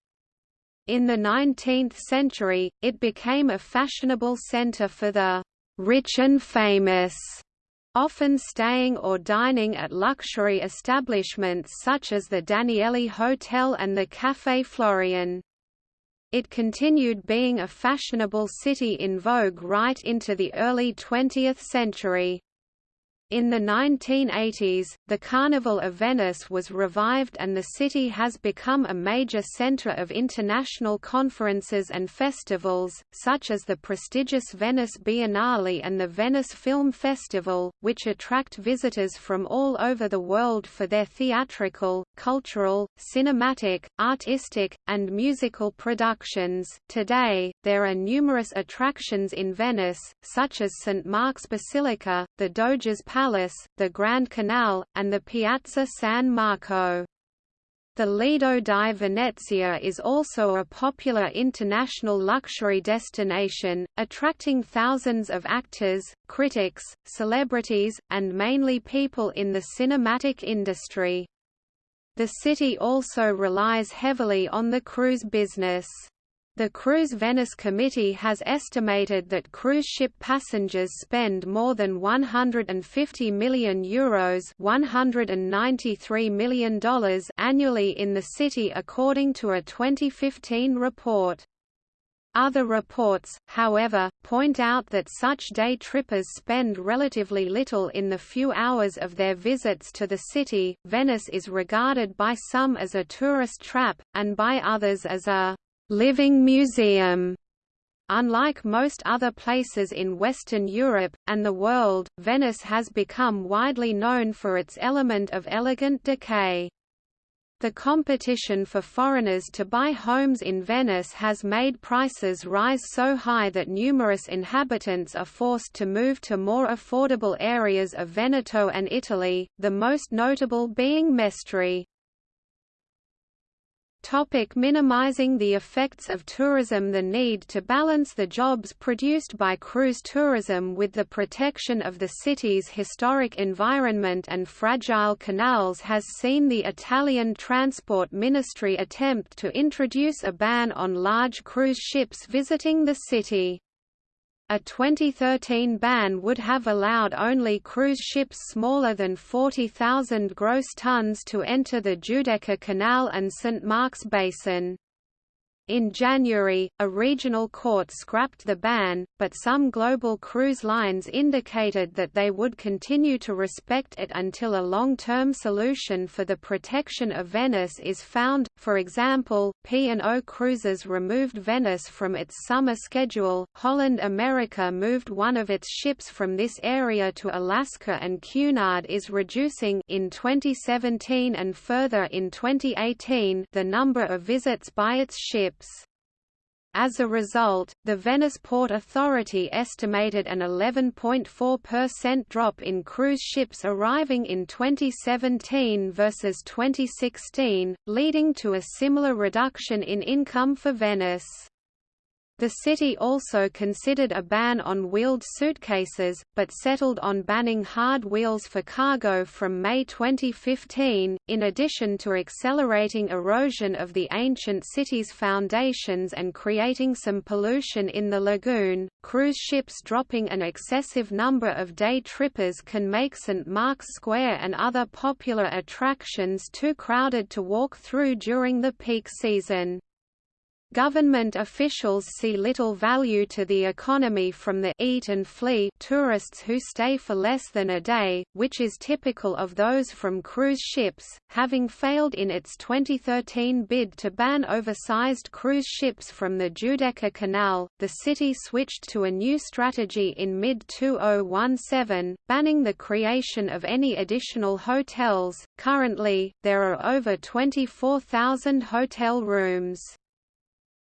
Speaker 1: In the 19th century, it became a fashionable centre for the rich and famous often staying or dining at luxury establishments such as the Danieli Hotel and the Café Florian. It continued being a fashionable city in vogue right into the early 20th century. In the 1980s, the Carnival of Venice was revived and the city has become a major center of international conferences and festivals, such as the prestigious Venice Biennale and the Venice Film Festival, which attract visitors from all over the world for their theatrical, cultural, cinematic, artistic, and musical productions. Today, there are numerous attractions in Venice, such as St. Mark's Basilica, the Doge's Palace, the Grand Canal, and the Piazza San Marco. The Lido di Venezia is also a popular international luxury destination, attracting thousands of actors, critics, celebrities, and mainly people in the cinematic industry. The city also relies heavily on the cruise business. The Cruise Venice Committee has estimated that cruise ship passengers spend more than 150 million euros $193 million annually in the city according to a 2015 report. Other reports, however, point out that such day trippers spend relatively little in the few hours of their visits to the city. Venice is regarded by some as a tourist trap, and by others as a living museum. Unlike most other places in Western Europe, and the world, Venice has become widely known for its element of elegant decay. The competition for foreigners to buy homes in Venice has made prices rise so high that numerous inhabitants are forced to move to more affordable areas of Veneto and Italy, the most notable being Mestre. Topic minimizing the effects of tourism The need to balance the jobs produced by cruise tourism with the protection of the city's historic environment and fragile canals has seen the Italian Transport Ministry attempt to introduce a ban on large cruise ships visiting the city. A 2013 ban would have allowed only cruise ships smaller than 40,000 gross tons to enter the Giudecca Canal and St. Mark's Basin. In January, a regional court scrapped the ban, but some global cruise lines indicated that they would continue to respect it until a long-term solution for the protection of Venice is found. For example, P&O Cruises removed Venice from its summer schedule. Holland America moved one of its ships from this area to Alaska and Cunard is reducing in 2017 and further in 2018 the number of visits by its ships ships. As a result, the Venice Port Authority estimated an 11.4% drop in cruise ships arriving in 2017 versus 2016, leading to a similar reduction in income for Venice. The city also considered a ban on wheeled suitcases, but settled on banning hard wheels for cargo from May 2015. In addition to accelerating erosion of the ancient city's foundations and creating some pollution in the lagoon, cruise ships dropping an excessive number of day trippers can make St. Mark's Square and other popular attractions too crowded to walk through during the peak season. Government officials see little value to the economy from the eat and flee tourists who stay for less than a day, which is typical of those from cruise ships. Having failed in its 2013 bid to ban oversized cruise ships from the Giudecca Canal, the city switched to a new strategy in mid-2017, banning the creation of any additional hotels. Currently, there are over 24,000 hotel rooms.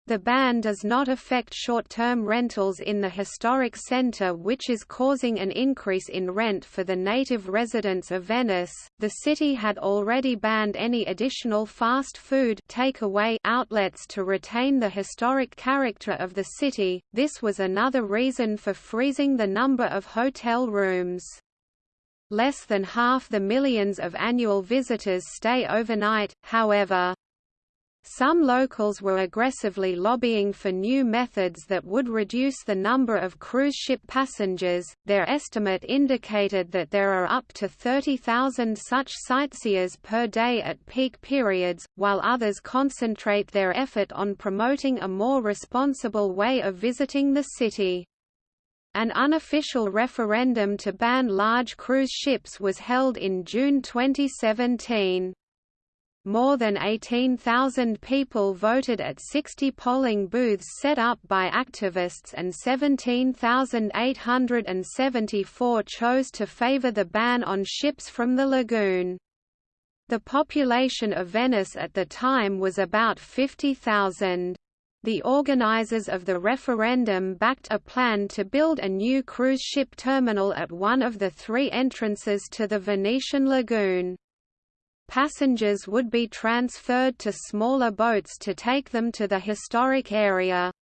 Speaker 1: The ban does not affect short-term rentals in the historic centre which is causing an increase in rent for the native residents of Venice. The city had already banned any additional fast food takeaway outlets to retain the historic character of the city. This was another reason for freezing the number of hotel rooms. Less than half the millions of annual visitors stay overnight, however. Some locals were aggressively lobbying for new methods that would reduce the number of cruise ship passengers. Their estimate indicated that there are up to 30,000 such sightseers per day at peak periods, while others concentrate their effort on promoting a more responsible way of visiting the city. An unofficial referendum to ban large cruise ships was held in June 2017. More than 18,000 people voted at 60 polling booths set up by activists and 17,874 chose to favor the ban on ships from the lagoon. The population of Venice at the time was about 50,000. The organizers of the referendum backed a plan to build a new cruise ship terminal at one of the three entrances to the Venetian lagoon. Passengers would be transferred to smaller boats to take them to the historic area.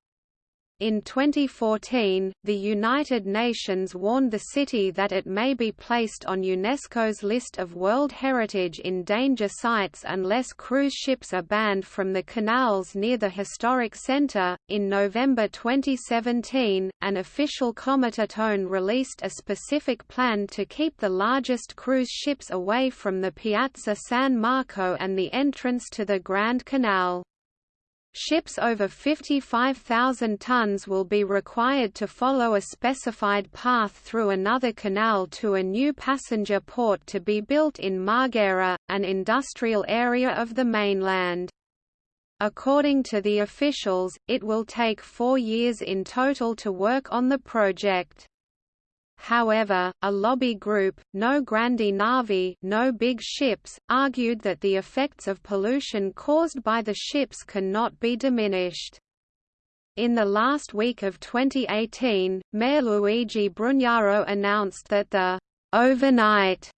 Speaker 1: In 2014, the United Nations warned the city that it may be placed on UNESCO's list of World Heritage in Danger Sites unless cruise ships are banned from the canals near the historic centre. In November 2017, an official Comitatone released a specific plan to keep the largest cruise ships away from the Piazza San Marco and the entrance to the Grand Canal. Ships over 55,000 tons will be required to follow a specified path through another canal to a new passenger port to be built in Marghera, an industrial area of the mainland. According to the officials, it will take four years in total to work on the project. However, a lobby group, No Grandi Navi no big ships, argued that the effects of pollution caused by the ships cannot be diminished. In the last week of 2018, Mayor Luigi Brugnaro announced that the overnight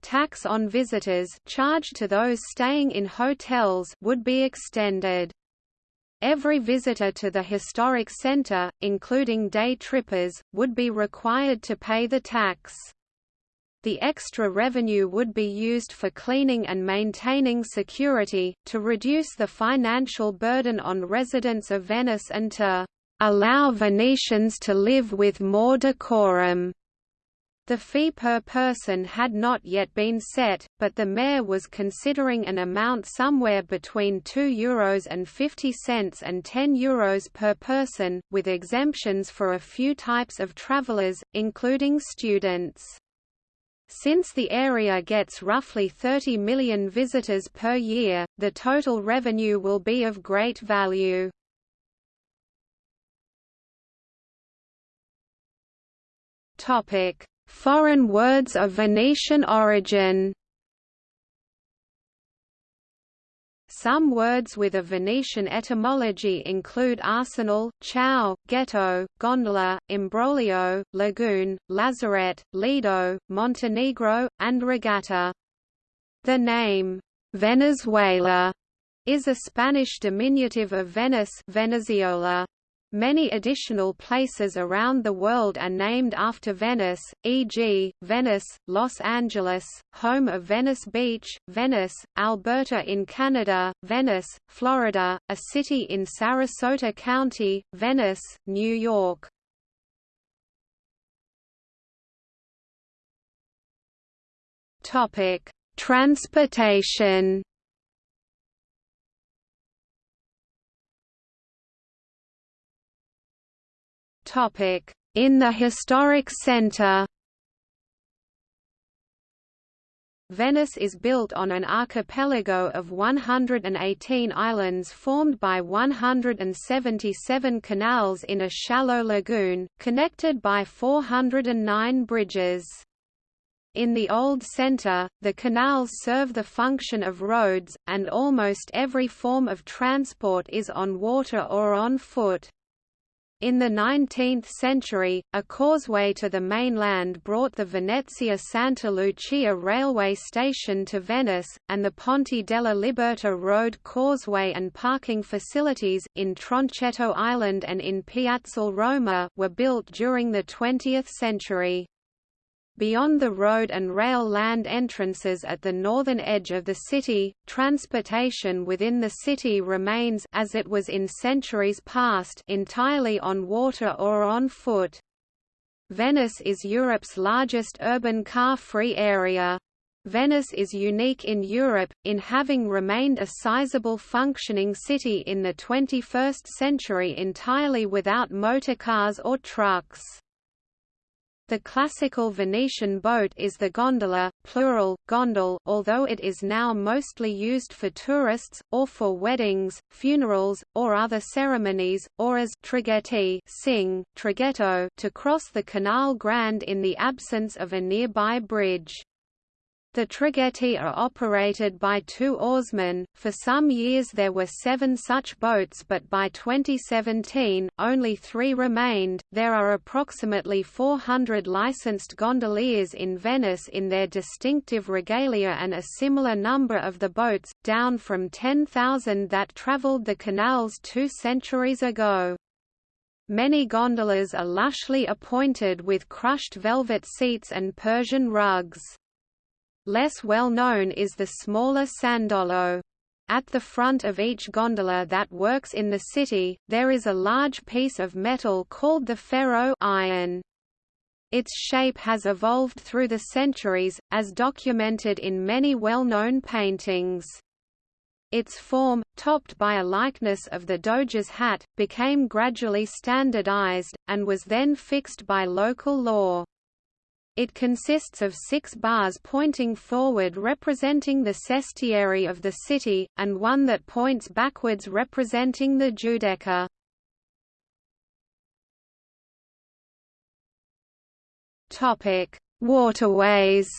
Speaker 1: tax on visitors charged to those staying in hotels would be extended. Every visitor to the historic center, including day trippers, would be required to pay the tax. The extra revenue would be used for cleaning and maintaining security, to reduce the financial burden on residents of Venice and to allow Venetians to live with more decorum. The fee per person had not yet been set, but the mayor was considering an amount somewhere between €2 and 50 cents and €10 per person, with exemptions for a few types of travelers, including students. Since the area gets roughly 30 million visitors per year, the total revenue will be of great value. Topic: Foreign words of Venetian origin Some words with a Venetian etymology include arsenal, ciao, ghetto, gondola, imbroglio, lagoon, lazarette, lido, Montenegro, and regatta. The name, Venezuela, is a Spanish diminutive of Venice Venezuela. Many additional places around the world are named after Venice, e.g., Venice, Los Angeles, home of Venice Beach, Venice, Alberta in Canada, Venice, Florida, a city in Sarasota County, Venice, New York. Transportation In the historic centre Venice is built on an archipelago of 118 islands formed by 177 canals in a shallow lagoon, connected by 409 bridges. In the old centre, the canals serve the function of roads, and almost every form of transport is on water or on foot. In the 19th century, a causeway to the mainland brought the Venezia Santa Lucia railway station to Venice, and the Ponte della Liberta road causeway and parking facilities, in Tronchetto Island and in Piazzale Roma were built during the 20th century. Beyond the road and rail land entrances at the northern edge of the city, transportation within the city remains as it was in centuries past entirely on water or on foot. Venice is Europe's largest urban car-free area. Venice is unique in Europe, in having remained a sizable functioning city in the 21st century entirely without motorcars or trucks. The classical Venetian boat is the gondola, plural, gondole although it is now mostly used for tourists, or for weddings, funerals, or other ceremonies, or as traghetti sing, traghetto to cross the Canal Grande in the absence of a nearby bridge. The traghetti are operated by two oarsmen. For some years there were seven such boats, but by 2017, only three remained. There are approximately 400 licensed gondoliers in Venice in their distinctive regalia and a similar number of the boats, down from 10,000 that traveled the canals two centuries ago. Many gondolas are lushly appointed with crushed velvet seats and Persian rugs. Less well known is the smaller sandolo. At the front of each gondola that works in the city, there is a large piece of metal called the ferro iron. Its shape has evolved through the centuries, as documented in many well-known paintings. Its form, topped by a likeness of the Doge's hat, became gradually standardized, and was then fixed by local law. It consists of six bars pointing forward representing the sestieri of the city, and one that points backwards representing the Giudecca. Waterways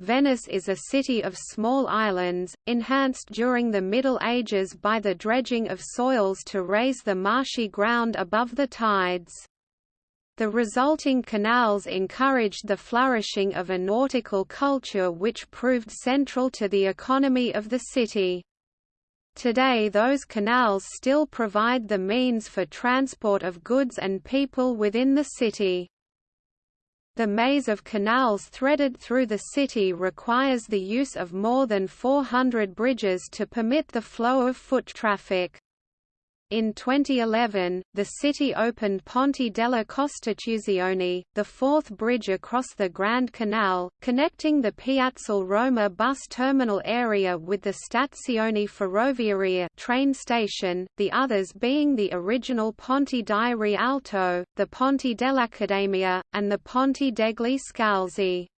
Speaker 1: Venice is a city of small islands, enhanced during the Middle Ages by the dredging of soils to raise the marshy ground above the tides. The resulting canals encouraged the flourishing of a nautical culture which proved central to the economy of the city. Today those canals still provide the means for transport of goods and people within the city. The maze of canals threaded through the city requires the use of more than 400 bridges to permit the flow of foot traffic. In 2011, the city opened Ponte della Costituzione, the fourth bridge across the Grand Canal, connecting the Piazzale Roma bus terminal area with the Stazione Ferroviaria train station, the others being the original Ponte di Rialto, the Ponte dell'Accademia, and the Ponte degli Scalzi.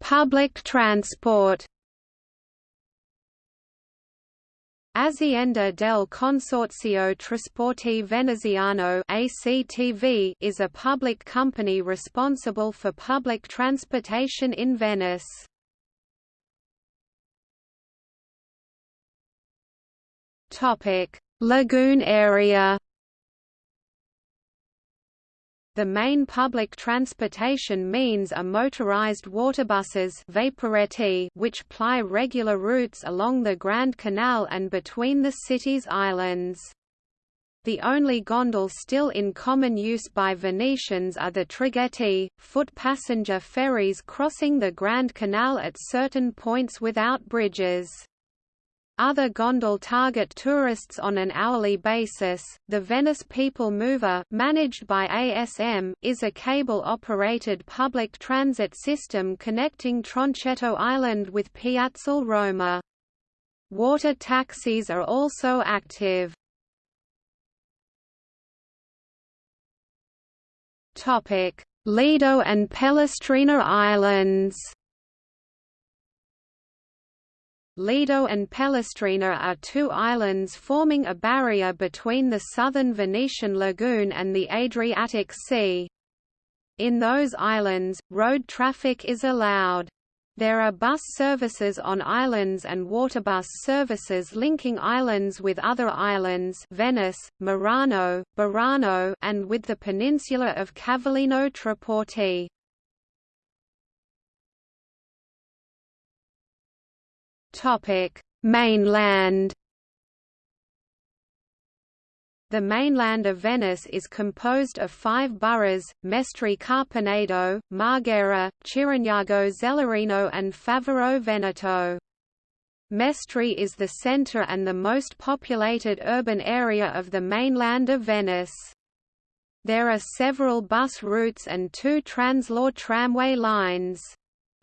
Speaker 1: Public transport Azienda del Consorzio Trasporti Veneziano ACTV is a public company responsible for public transportation in Venice. Topic: Lagoon area The main public transportation means are motorized waterbuses which ply regular routes along the Grand Canal and between the city's islands. The only gondolas still in common use by Venetians are the traghetti, foot passenger ferries crossing the Grand Canal at certain points without bridges. Other gondol target tourists on an hourly basis. The Venice People Mover, managed by ASM, is a cable-operated public transit system connecting Tronchetto Island with Piazzale Roma. Water taxis are also active. Topic: Lido and Pellestrina Islands. Lido and Pellestrina are two islands forming a barrier between the southern Venetian lagoon and the Adriatic Sea. In those islands, road traffic is allowed. There are bus services on islands and waterbus services linking islands with other islands Venice, Murano, Burano and with the peninsula of Cavallino Treporti. Topic: Mainland. The mainland of Venice is composed of five boroughs, Mestre Carpenedo, Marghera, Chirignago Zelarino and Favaro Veneto. Mestre is the centre and the most populated urban area of the mainland of Venice. There are several bus routes and two Translohr tramway lines.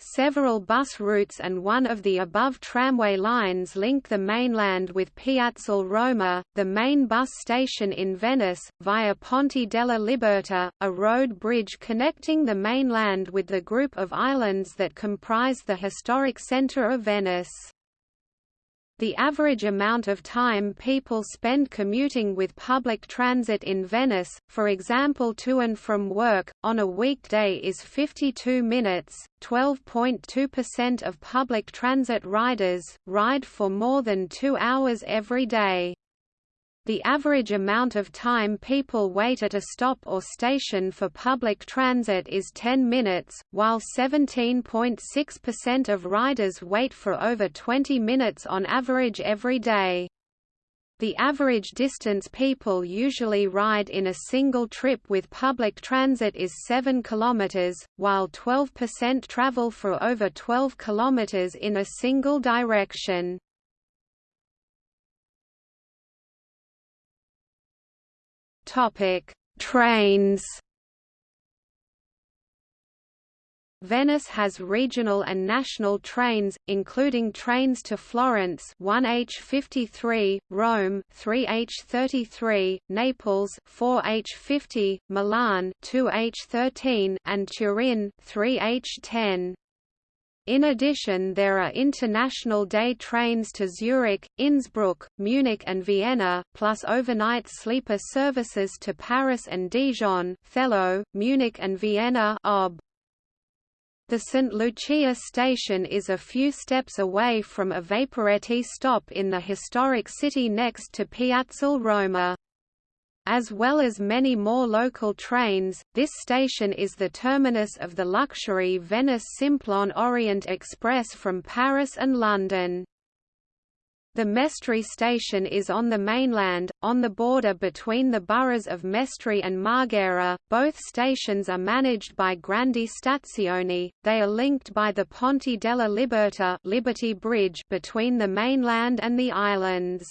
Speaker 1: Several bus routes and one of the above tramway lines link the mainland with Piazzale Roma, the main bus station in Venice, via Ponte della Liberta, a road bridge connecting the mainland with the group of islands that comprise the historic centre of Venice. The average amount of time people spend commuting with public transit in Venice, for example to and from work, on a weekday is 52 minutes. 12.2% of public transit riders ride for more than two hours every day. The average amount of time people wait at a stop or station for public transit is 10 minutes, while 17.6% of riders wait for over 20 minutes on average every day. The average distance people usually ride in a single trip with public transit is 7 km, while 12% travel for over 12 km in a single direction. Topic: Trains. Venice has regional and national trains, including trains to Florence 1H53, Rome 3H33, Naples 4H50, Milan 2H13, and Turin 3H10. In addition there are international day trains to Zurich, Innsbruck, Munich and Vienna, plus overnight sleeper services to Paris and Dijon, Thello, Munich and Vienna OB. The St. Lucia station is a few steps away from a Vaporetti stop in the historic city next to Piazzale Roma. As well as many more local trains, this station is the terminus of the luxury Venice Simplon Orient Express from Paris and London. The Mestre station is on the mainland, on the border between the boroughs of Mestre and Marghera. Both stations are managed by Grandi Stazioni. They are linked by the Ponte della Liberta Liberty Bridge between the mainland and the islands.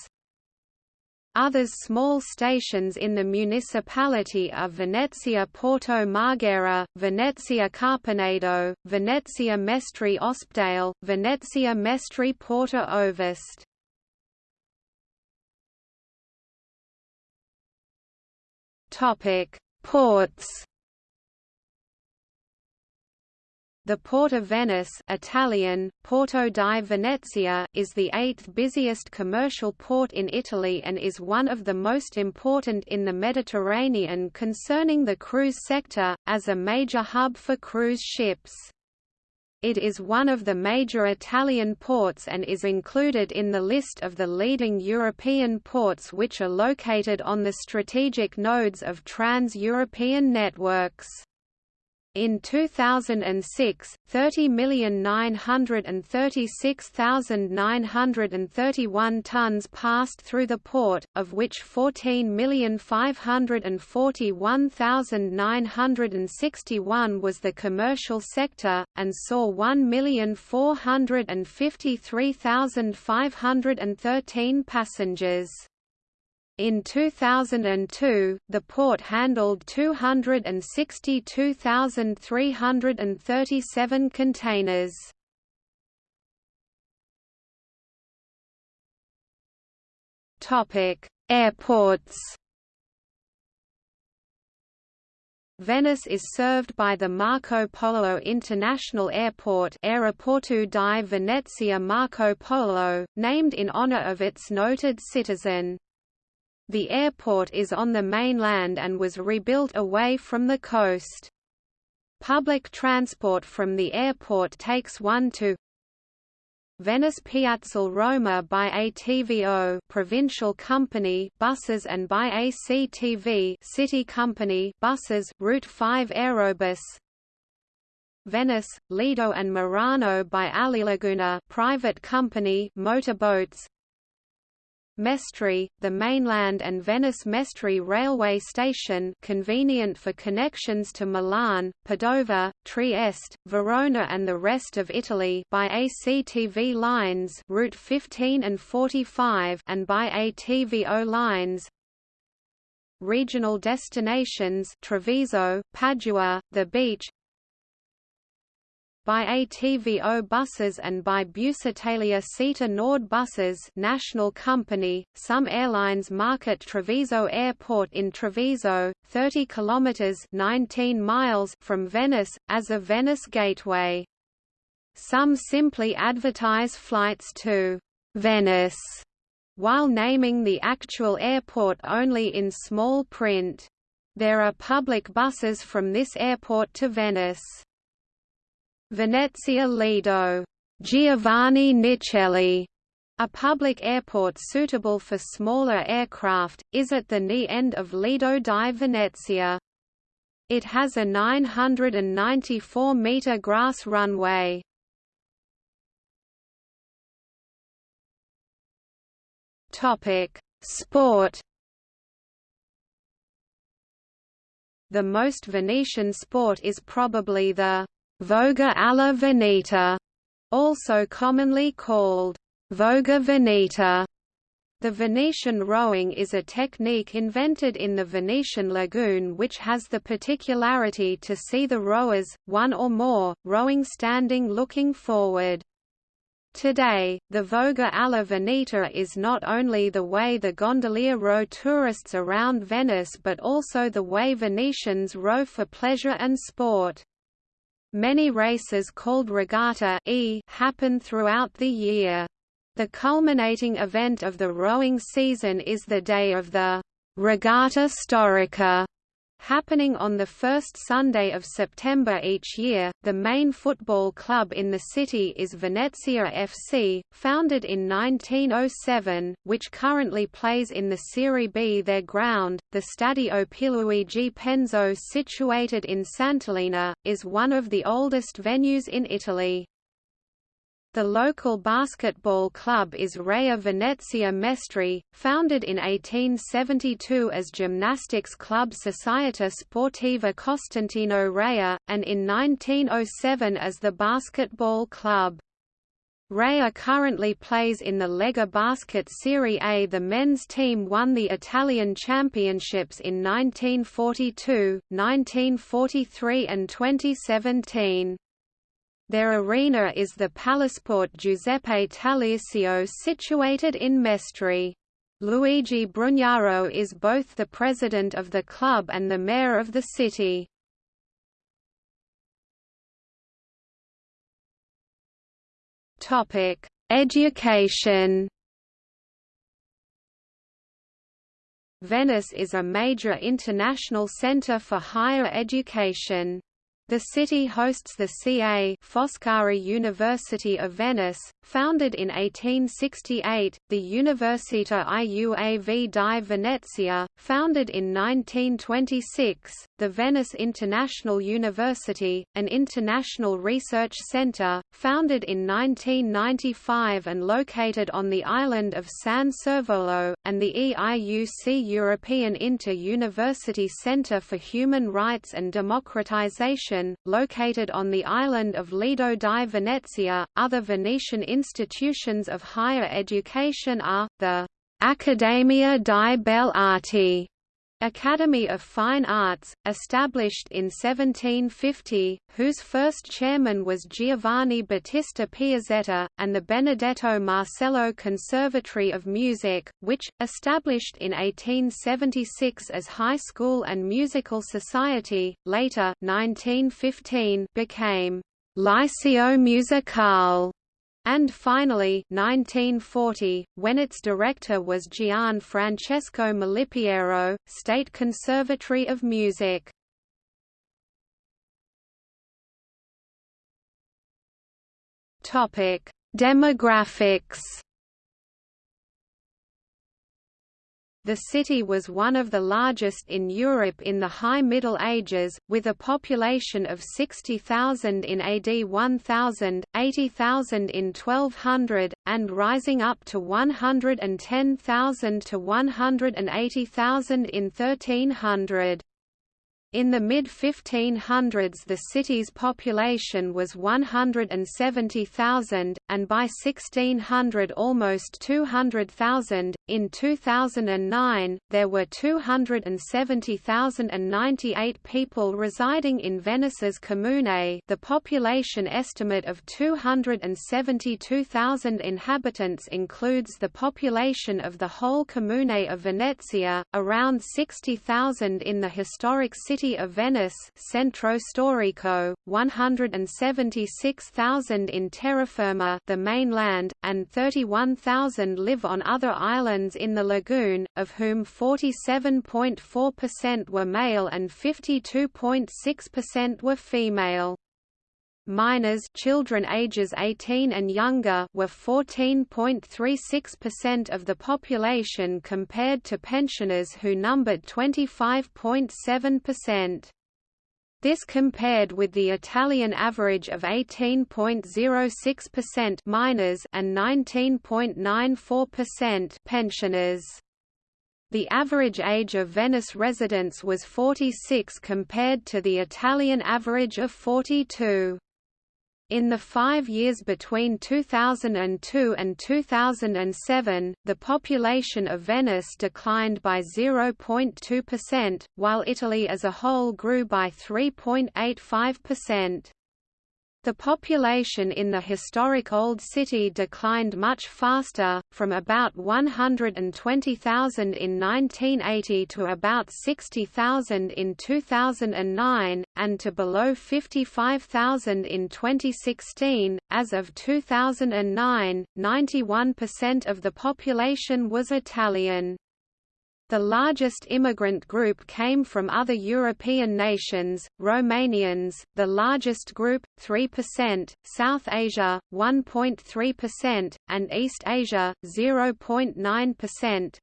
Speaker 1: Others small stations in the municipality are Venezia Porto Marghera, Venezia Carpenedo, Venezia Mestre Ospedale, Venezia Mestre Porta Ovest. Ports The Port of Venice Italian, Porto di Venezia is the eighth busiest commercial port in Italy and is one of the most important in the Mediterranean concerning the cruise sector, as a major hub for cruise ships. It is one of the major Italian ports and is included in the list of the leading European ports which are located on the strategic nodes of trans-European networks. In 2006, 30,936,931 tons passed through the port, of which 14,541,961 was the commercial sector, and saw 1,453,513 passengers. In 2002, the port handled 262,337 containers. Topic: Airports. Venice is served by the Marco Polo International Airport Aeroporto di Venezia Marco Polo, named in honor of its noted citizen. The airport is on the mainland and was rebuilt away from the coast. Public transport from the airport takes one to Venice Piazzale Roma by ATVO provincial company buses and by ACTV city company buses Route 5 Aerobus Venice, Lido and Murano by Alilaguna private company motorboats Mestre, the mainland and Venice Mestre railway station convenient for connections to Milan, Padova, Trieste, Verona and the rest of Italy by ACTV lines Route 15 and 45 and by ATVO lines. Regional destinations Treviso, Padua, the beach by ATVO buses and by Busitalia Sita Nord buses national company. Some airlines market Treviso Airport in Treviso, 30 kilometers 19 miles from Venice as a Venice gateway. Some simply advertise flights to Venice while naming the actual airport only in small print. There are public buses from this airport to Venice. Venezia Lido Giovanni Nicelli, a public airport suitable for smaller aircraft, is at the knee end of Lido di Venezia. It has a 994-metre grass runway. Sport The most Venetian sport is probably the Voga alla Veneta, also commonly called Voga Veneta. The Venetian rowing is a technique invented in the Venetian lagoon which has the particularity to see the rowers, one or more, rowing standing looking forward. Today, the Voga alla Veneta is not only the way the gondolier row tourists around Venice but also the way Venetians row for pleasure and sport. Many races called regatta e happen throughout the year. The culminating event of the rowing season is the day of the Regatta Storica, Happening on the first Sunday of September each year, the main football club in the city is Venezia FC, founded in 1907, which currently plays in the Serie B. Their ground, the Stadio Pierluigi Penzo situated in Sant'Elena, is one of the oldest venues in Italy. The local basketball club is Reyer Venezia Mestre, founded in 1872 as Gymnastics Club Società Sportiva Costantino Reyer, and in 1907 as the Basketball Club. Reyer currently plays in the Lega Basket Serie A. The men's team won the Italian championships in 1942, 1943 and 2017. Their arena is the Palasport Giuseppe Taliercio situated in Mestre. Luigi Brugnaro is both the president of the club and the mayor of the city. Topic: Education Venice is a major international center for higher education. The city hosts the Ca' Foscari University of Venice, founded in 1868, the Università IUAV di Venezia, founded in 1926, the Venice International University, an international research center, founded in 1995 and located on the island of San Servolo, and the EIUC European Inter-University Center for Human Rights and Democratization, located on the island of Lido di Venezia. Other Venetian institutions of higher education are, the Accademia di Belle Arti Academy of Fine Arts, established in 1750, whose first chairman was Giovanni Battista Piazzetta, and the Benedetto Marcello Conservatory of Music, which, established in 1876 as high school and musical society, later 1915 became Liceo Musicale and finally 1940, when its director was Gian Francesco Malipiero, State Conservatory of Music. Demographics The city was one of the largest in Europe in the High Middle Ages, with a population of 60,000 in AD 1000, 80,000 in 1200, and rising up to 110,000 to 180,000 in 1300. In the mid-1500s the city's population was 170,000, and by 1600 almost 200,000. In 2009, there were 270,098 people residing in Venice's comune the population estimate of 272,000 inhabitants includes the population of the whole comune of Venezia, around 60,000 in the historic city city of Venice Centro Storico, 176,000 in terraferma the mainland, and 31,000 live on other islands in the lagoon, of whom 47.4% were male and 52.6% were female. Minors children ages 18 and younger were 14.36% of the population compared to pensioners who numbered 25.7%. This compared with the Italian average of 18.06% minors and 19.94% pensioners. The average age of Venice residents was 46 compared to the Italian average of 42. In the five years between 2002 and 2007, the population of Venice declined by 0.2%, while Italy as a whole grew by 3.85%. The population in the historic Old City declined much faster, from about 120,000 in 1980 to about 60,000 in 2009, and to below 55,000 in 2016. As of 2009, 91% of the population was Italian. The largest immigrant group came from other European nations, Romanians, the largest group, 3%, South Asia, 1.3%, and East Asia, 0.9%.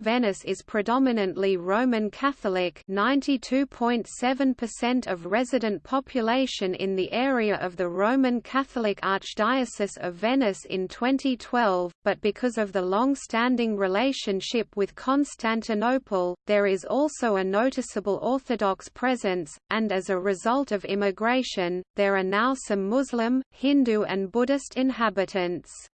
Speaker 1: Venice is predominantly Roman Catholic 92.7% of resident population in the area of the Roman Catholic Archdiocese of Venice in 2012, but because of the long-standing relationship with Constantinople, there is also a noticeable Orthodox presence, and as a result of immigration, there are now some Muslim, Hindu and Buddhist inhabitants.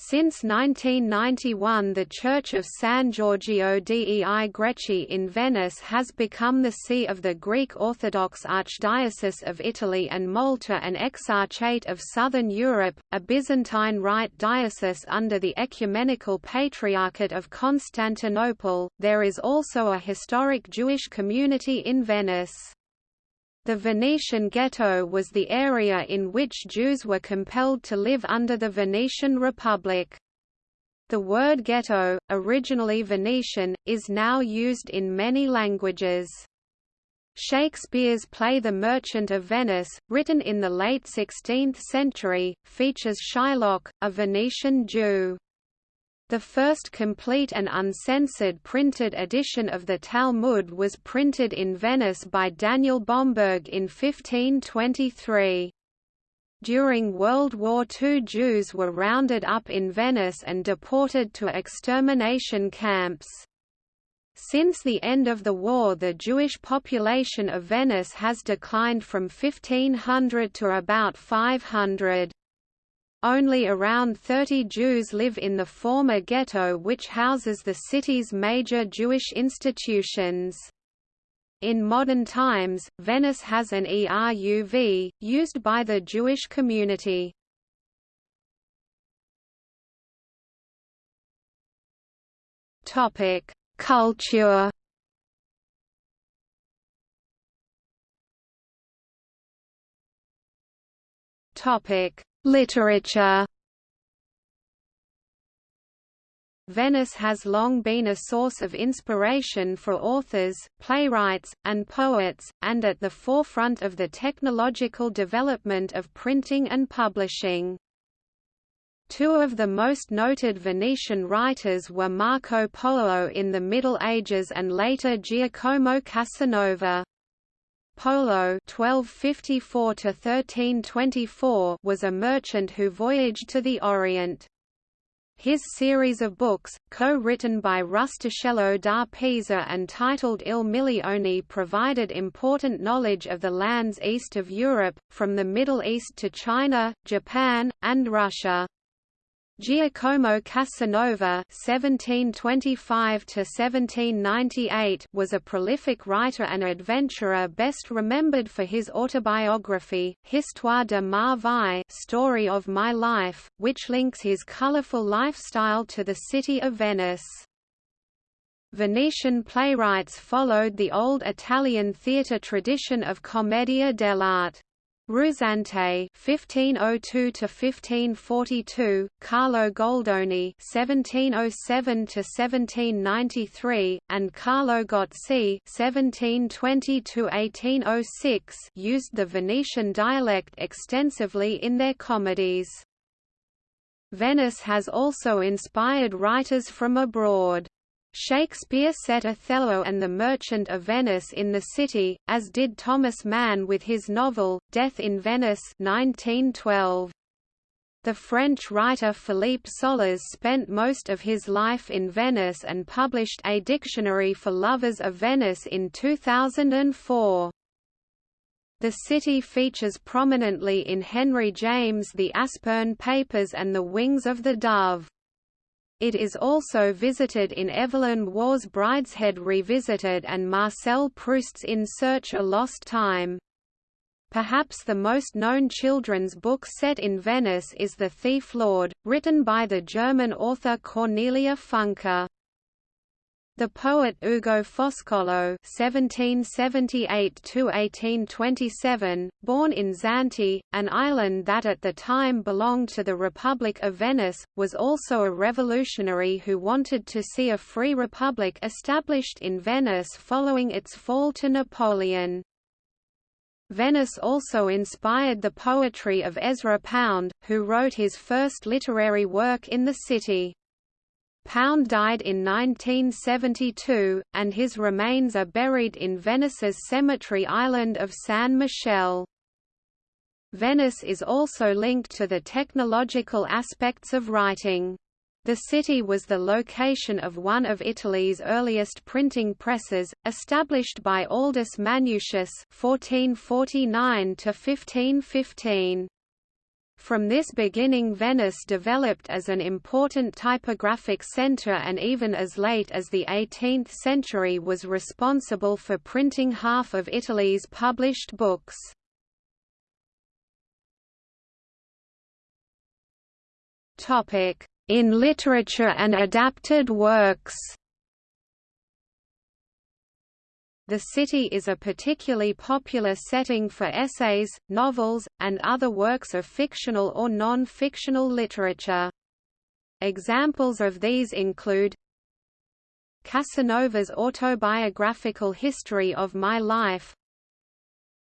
Speaker 1: Since 1991 the Church of San Giorgio dei Greci in Venice has become the see of the Greek Orthodox Archdiocese of Italy and Malta and Exarchate of Southern Europe, a Byzantine Rite diocese under the Ecumenical Patriarchate of Constantinople. There is also a historic Jewish community in Venice. The Venetian ghetto was the area in which Jews were compelled to live under the Venetian Republic. The word ghetto, originally Venetian, is now used in many languages. Shakespeare's play The Merchant of Venice, written in the late 16th century, features Shylock, a Venetian Jew. The first complete and uncensored printed edition of the Talmud was printed in Venice by Daniel Bomberg in 1523. During World War II Jews were rounded up in Venice and deported to extermination camps. Since the end of the war the Jewish population of Venice has declined from 1500 to about 500. Only around 30 Jews live in the former ghetto which houses the city's major Jewish institutions. In modern times, Venice has an ERUV, used by the Jewish community. Culture Literature Venice has long been a source of inspiration for authors, playwrights, and poets, and at the forefront of the technological development of printing and publishing. Two of the most noted Venetian writers were Marco Polo in the Middle Ages and later Giacomo Casanova. Polo (1254–1324) was a merchant who voyaged to the Orient. His series of books, co-written by Rustichello da Pisa and titled Il Milione provided important knowledge of the lands east of Europe, from the Middle East to China, Japan, and Russia. Giacomo Casanova (1725–1798) was a prolific writer and adventurer, best remembered for his autobiography *Histoire de ma vie* (Story of My Life), which links his colorful lifestyle to the city of Venice. Venetian playwrights followed the old Italian theatre tradition of commedia dell'arte. Ruzzante (1502–1542), Carlo Goldoni (1707–1793), and Carlo Gozzi (1720–1806) used the Venetian dialect extensively in their comedies. Venice has also inspired writers from abroad. Shakespeare set Othello and the Merchant of Venice in the city, as did Thomas Mann with his novel, Death in Venice 1912. The French writer Philippe Sollers spent most of his life in Venice and published a dictionary for lovers of Venice in 2004. The city features prominently in Henry James' The Aspern Papers and The Wings of the Dove. It is also visited in Evelyn Waugh's Brideshead Revisited and Marcel Proust's In Search a Lost Time. Perhaps the most known children's book set in Venice is The Thief Lord, written by the German author Cornelia Funke. The poet Ugo Foscolo (1778–1827), born in Zante, an island that at the time belonged to the Republic of Venice, was also a revolutionary who wanted to see a free republic established in Venice following its fall to Napoleon. Venice also inspired the poetry of Ezra Pound, who wrote his first literary work in the city. Pound died in 1972, and his remains are buried in Venice's cemetery island of San Michele. Venice is also linked to the technological aspects of writing. The city was the location of one of Italy's earliest printing presses, established by Aldus Manutius (1449–1515). From this beginning Venice developed as an important typographic centre and even as late as the 18th century was responsible for printing half of Italy's published books. In literature and adapted works The city is a particularly popular setting for essays, novels, and other works of fictional or non-fictional literature. Examples of these include Casanova's autobiographical history of my life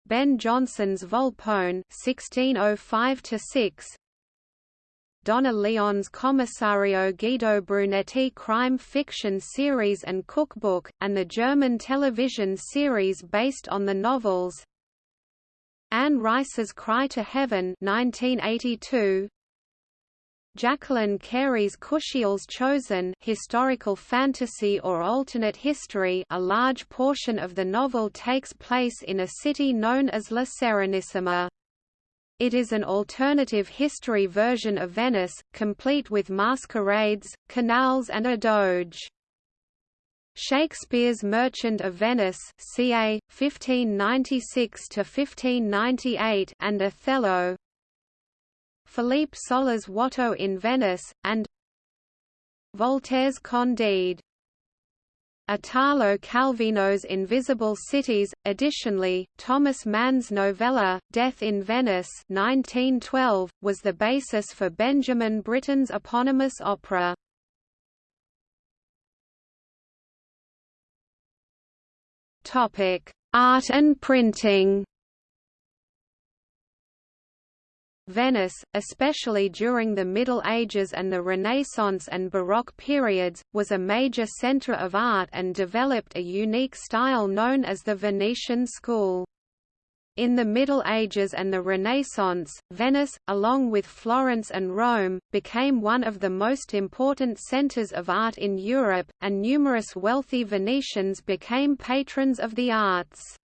Speaker 1: Ben Jonson's Volpone 1605 Donna Leon's Commissario Guido Brunetti crime fiction series and cookbook, and the German television series based on the novels Anne Rice's Cry to Heaven 1982, Jacqueline Carey's Kushiel's Chosen historical fantasy or alternate history a large portion of the novel takes place in a city known as La Serenissima. It is an alternative history version of Venice, complete with masquerades, canals and a doge. Shakespeare's Merchant of Venice ca. 1596–1598 and Othello, Philippe Soller's Watteau in Venice, and Voltaire's Candide. Italo Calvino's Invisible Cities. Additionally, Thomas Mann's novella, Death in Venice 1912, was the basis for Benjamin Britten's eponymous opera. Art and printing Venice, especially during the Middle Ages and the Renaissance and Baroque periods, was a major centre of art and developed a unique style known as the Venetian school. In the Middle Ages and the Renaissance, Venice, along with Florence and Rome, became one of the most important centres of art in Europe, and numerous wealthy Venetians became patrons of the arts.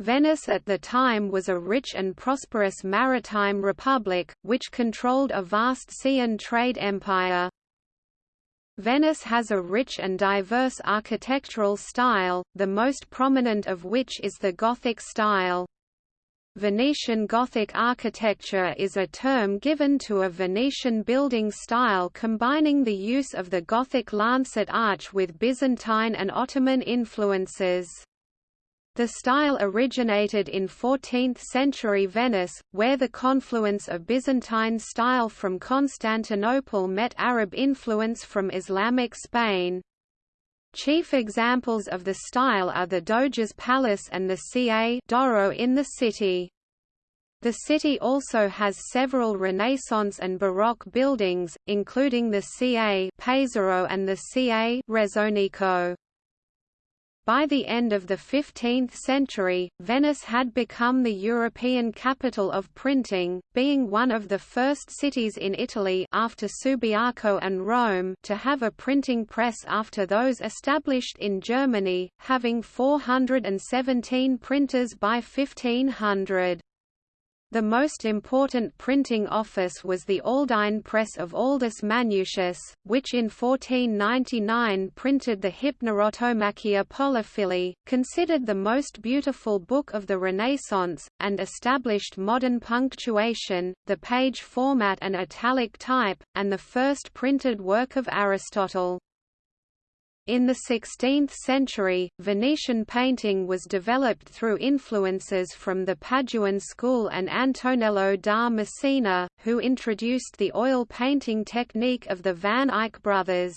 Speaker 1: Venice at the time was a rich and prosperous maritime republic, which controlled a vast sea and trade empire. Venice has a rich and diverse architectural style, the most prominent of which is the Gothic style. Venetian Gothic architecture is a term given to a Venetian building style combining the use of the Gothic lancet arch with Byzantine and Ottoman influences. The style originated in 14th-century Venice, where the confluence of Byzantine style from Constantinople met Arab influence from Islamic Spain. Chief examples of the style are the Doge's Palace and the Ca d'Oro in the city. The city also has several Renaissance and Baroque buildings, including the Ca Pesaro and the Ca Rezzonico. By the end of the 15th century, Venice had become the European capital of printing, being one of the first cities in Italy after Subiaco and Rome to have a printing press after those established in Germany, having 417 printers by 1500. The most important printing office was the Aldine Press of Aldus Manutius, which in 1499 printed the Hypnerotomachia Polyphili, considered the most beautiful book of the Renaissance, and established modern punctuation, the page format and italic type, and the first printed work of Aristotle. In the 16th century, Venetian painting was developed through influences from the Paduan school and Antonello da Messina, who introduced the oil painting technique of the Van Eyck brothers.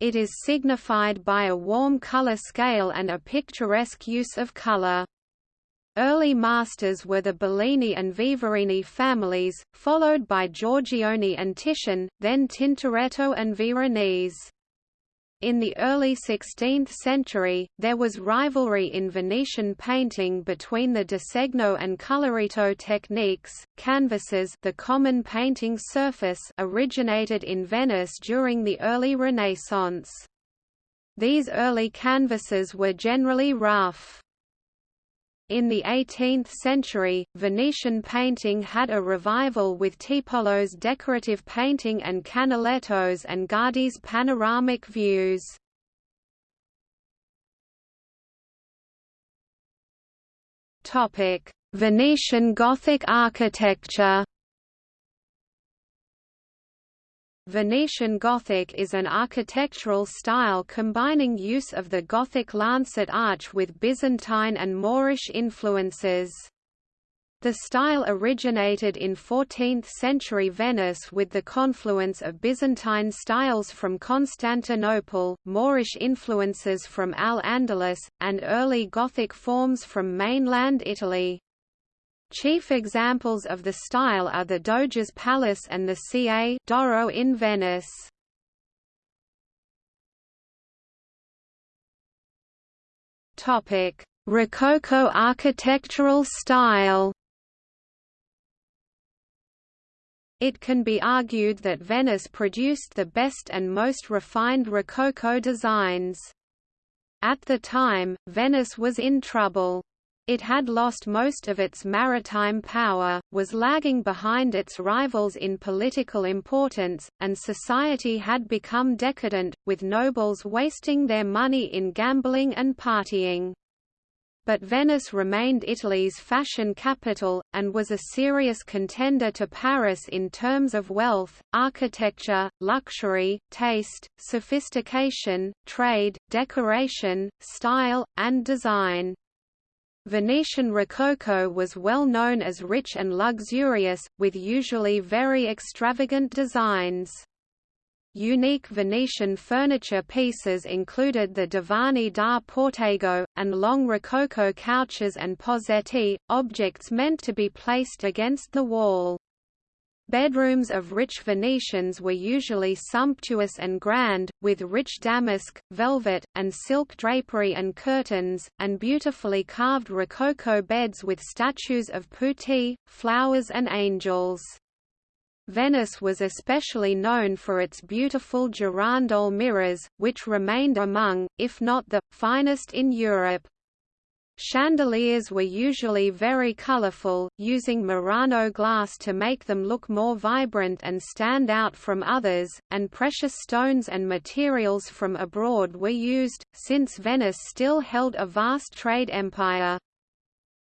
Speaker 1: It is signified by a warm color scale and a picturesque use of color. Early masters were the Bellini and Vivarini families, followed by Giorgione and Titian, then Tintoretto and Veronese. In the early 16th century, there was rivalry in Venetian painting between the disegno and colorito techniques. Canvases, the common painting surface, originated in Venice during the early Renaissance. These early canvases were generally rough. In the 18th century, Venetian painting had a revival with Tiepolo's decorative painting and Canaletto's and Guardi's panoramic views. Venetian Gothic architecture Venetian Gothic is an architectural style combining use of the Gothic lancet arch with Byzantine and Moorish influences. The style originated in 14th-century Venice with the confluence of Byzantine styles from Constantinople, Moorish influences from Al-Andalus, and early Gothic forms from mainland Italy. Chief examples of the style are the Doge's Palace and the Ca' d'Oro in Venice. Rococo architectural style It can be argued that Venice produced the best and most refined Rococo designs. At the time, Venice was in trouble. It had lost most of its maritime power, was lagging behind its rivals in political importance, and society had become decadent, with nobles wasting their money in gambling and partying but Venice remained Italy's fashion capital, and was a serious contender to Paris in terms of wealth, architecture, luxury, taste, sophistication, trade, decoration, style, and design. Venetian Rococo was well known as rich and luxurious, with usually very extravagant designs. Unique Venetian furniture pieces included the divani da Portego, and long Rococo couches and pozzetti, objects meant to be placed against the wall. Bedrooms of rich Venetians were usually sumptuous and grand, with rich damask, velvet, and silk drapery and curtains, and beautifully carved Rococo beds with statues of putti, flowers and angels. Venice was especially known for its beautiful girandole mirrors, which remained among, if not the, finest in Europe. Chandeliers were usually very colorful, using Murano glass to make them look more vibrant and stand out from others, and precious stones and materials from abroad were used, since Venice still held a vast trade empire.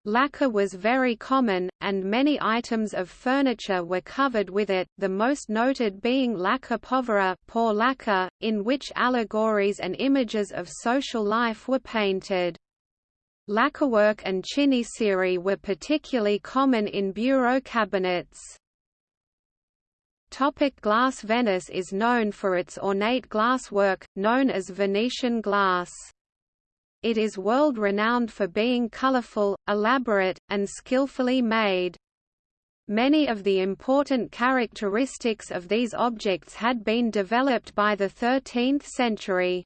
Speaker 1: Lacquer was very common, and many items of furniture were covered with it, the most noted being lacquer povera poor lacquer, in which allegories and images of social life were painted. Lacquerwork and chinoiserie were particularly common in bureau cabinets. Topic glass Venice is known for its ornate glass work, known as Venetian glass. It is world-renowned for being colorful, elaborate, and skillfully made. Many of the important characteristics of these objects had been developed by the 13th century.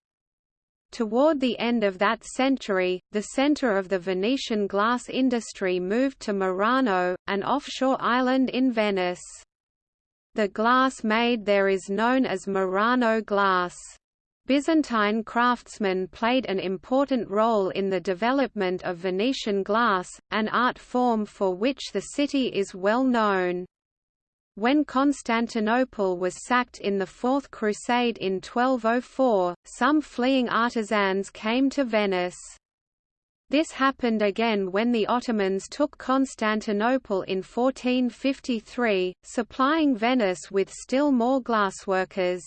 Speaker 1: Toward the end of that century, the center of the Venetian glass industry moved to Murano, an offshore island in Venice. The glass made there is known as Murano glass. Byzantine craftsmen played an important role in the development of Venetian glass, an art form for which the city is well known. When Constantinople was sacked in the Fourth Crusade in 1204, some fleeing artisans came to Venice. This happened again when the Ottomans took Constantinople in 1453, supplying Venice with still more glassworkers.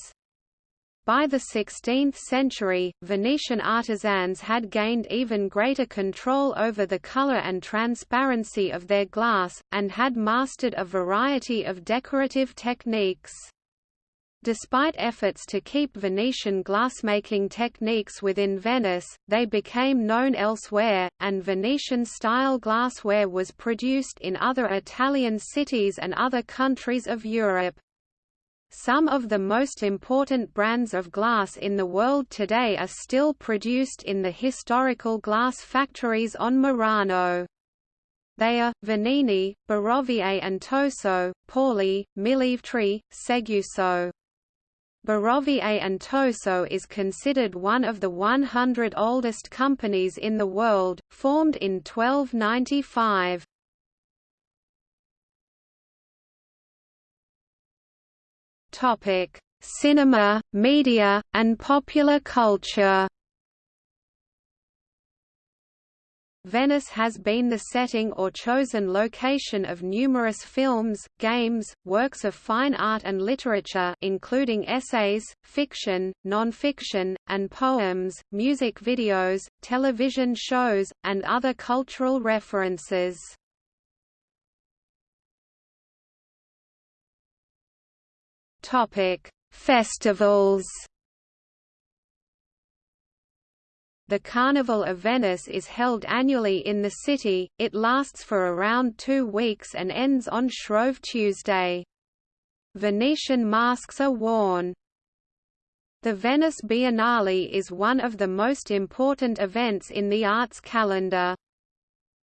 Speaker 1: By the 16th century, Venetian artisans had gained even greater control over the color and transparency of their glass, and had mastered a variety of decorative techniques. Despite efforts to keep Venetian glassmaking techniques within Venice, they became known elsewhere, and Venetian-style glassware was produced in other Italian cities and other countries of Europe. Some of the most important brands of glass in the world today are still produced in the historical glass factories on Murano. They are, Venini, Barovier and Toso, Pauly, Millevetri, Seguso. Barovier and Toso is considered one of the 100 oldest companies in the world, formed in 1295. Topic: Cinema, media, and popular culture. Venice has been the setting or chosen location of numerous films, games, works of fine art and literature including essays, fiction, non-fiction, and poems, music videos, television shows, and other cultural references. Topic: Festivals. The Carnival of Venice is held annually in the city, it lasts for around two weeks and ends on Shrove Tuesday. Venetian masks are worn. The Venice Biennale is one of the most important events in the arts calendar.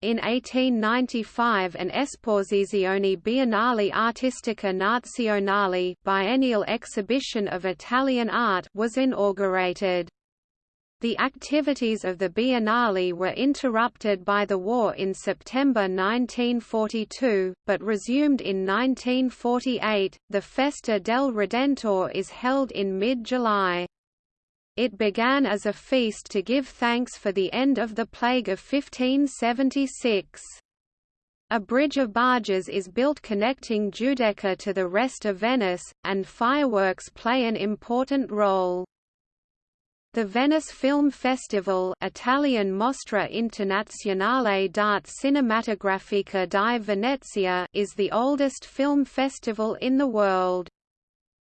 Speaker 1: In 1895 an Esposizione Biennale Artistica Nazionale biennial exhibition of Italian art was inaugurated. The activities of the Biennale were interrupted by the war in September 1942, but resumed in 1948. The Festa del Redentor is held in mid July. It began as a feast to give thanks for the end of the plague of 1576. A bridge of barges is built connecting Giudecca to the rest of Venice, and fireworks play an important role. The Venice Film Festival Italian Mostra Internazionale d'Arte Cinematografica di Venezia is the oldest film festival in the world.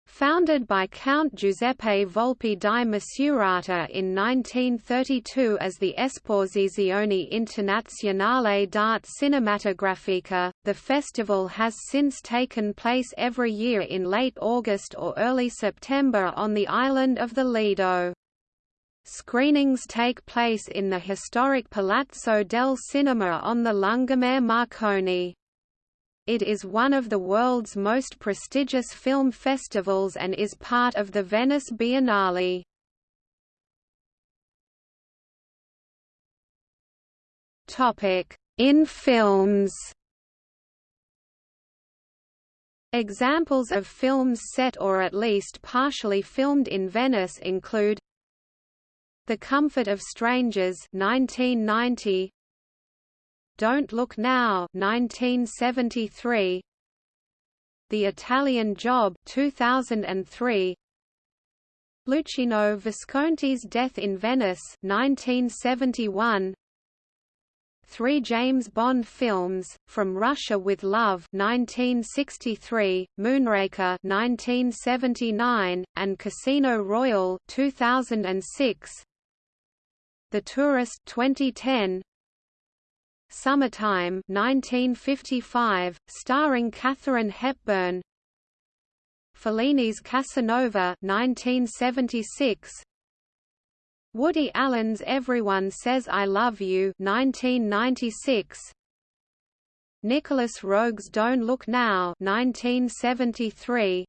Speaker 1: Founded by Count Giuseppe Volpi di Misurata in 1932 as the Esposizione Internazionale d'Arte Cinematografica, the festival has since taken place every year in late August or early September on the island of the Lido. Screenings take place in the historic Palazzo del Cinema on the Lungomare Marconi. It is one of the world's most prestigious film festivals and is part of the Venice Biennale. In films Examples of films set or at least partially filmed in Venice include the Comfort of Strangers 1990 Don't Look Now 1973 The Italian Job 2003 Luchino Visconti's Death in Venice 1971 Three James Bond films, From Russia with Love 1963, Moonraker 1979, and Casino Royale 2006, the Tourist 2010 Summertime 1955 starring Katharine Hepburn. Fellini's Casanova 1976 Woody Allen's Everyone Says I Love You 1996 Nicolas Roeg's Don't Look Now 1973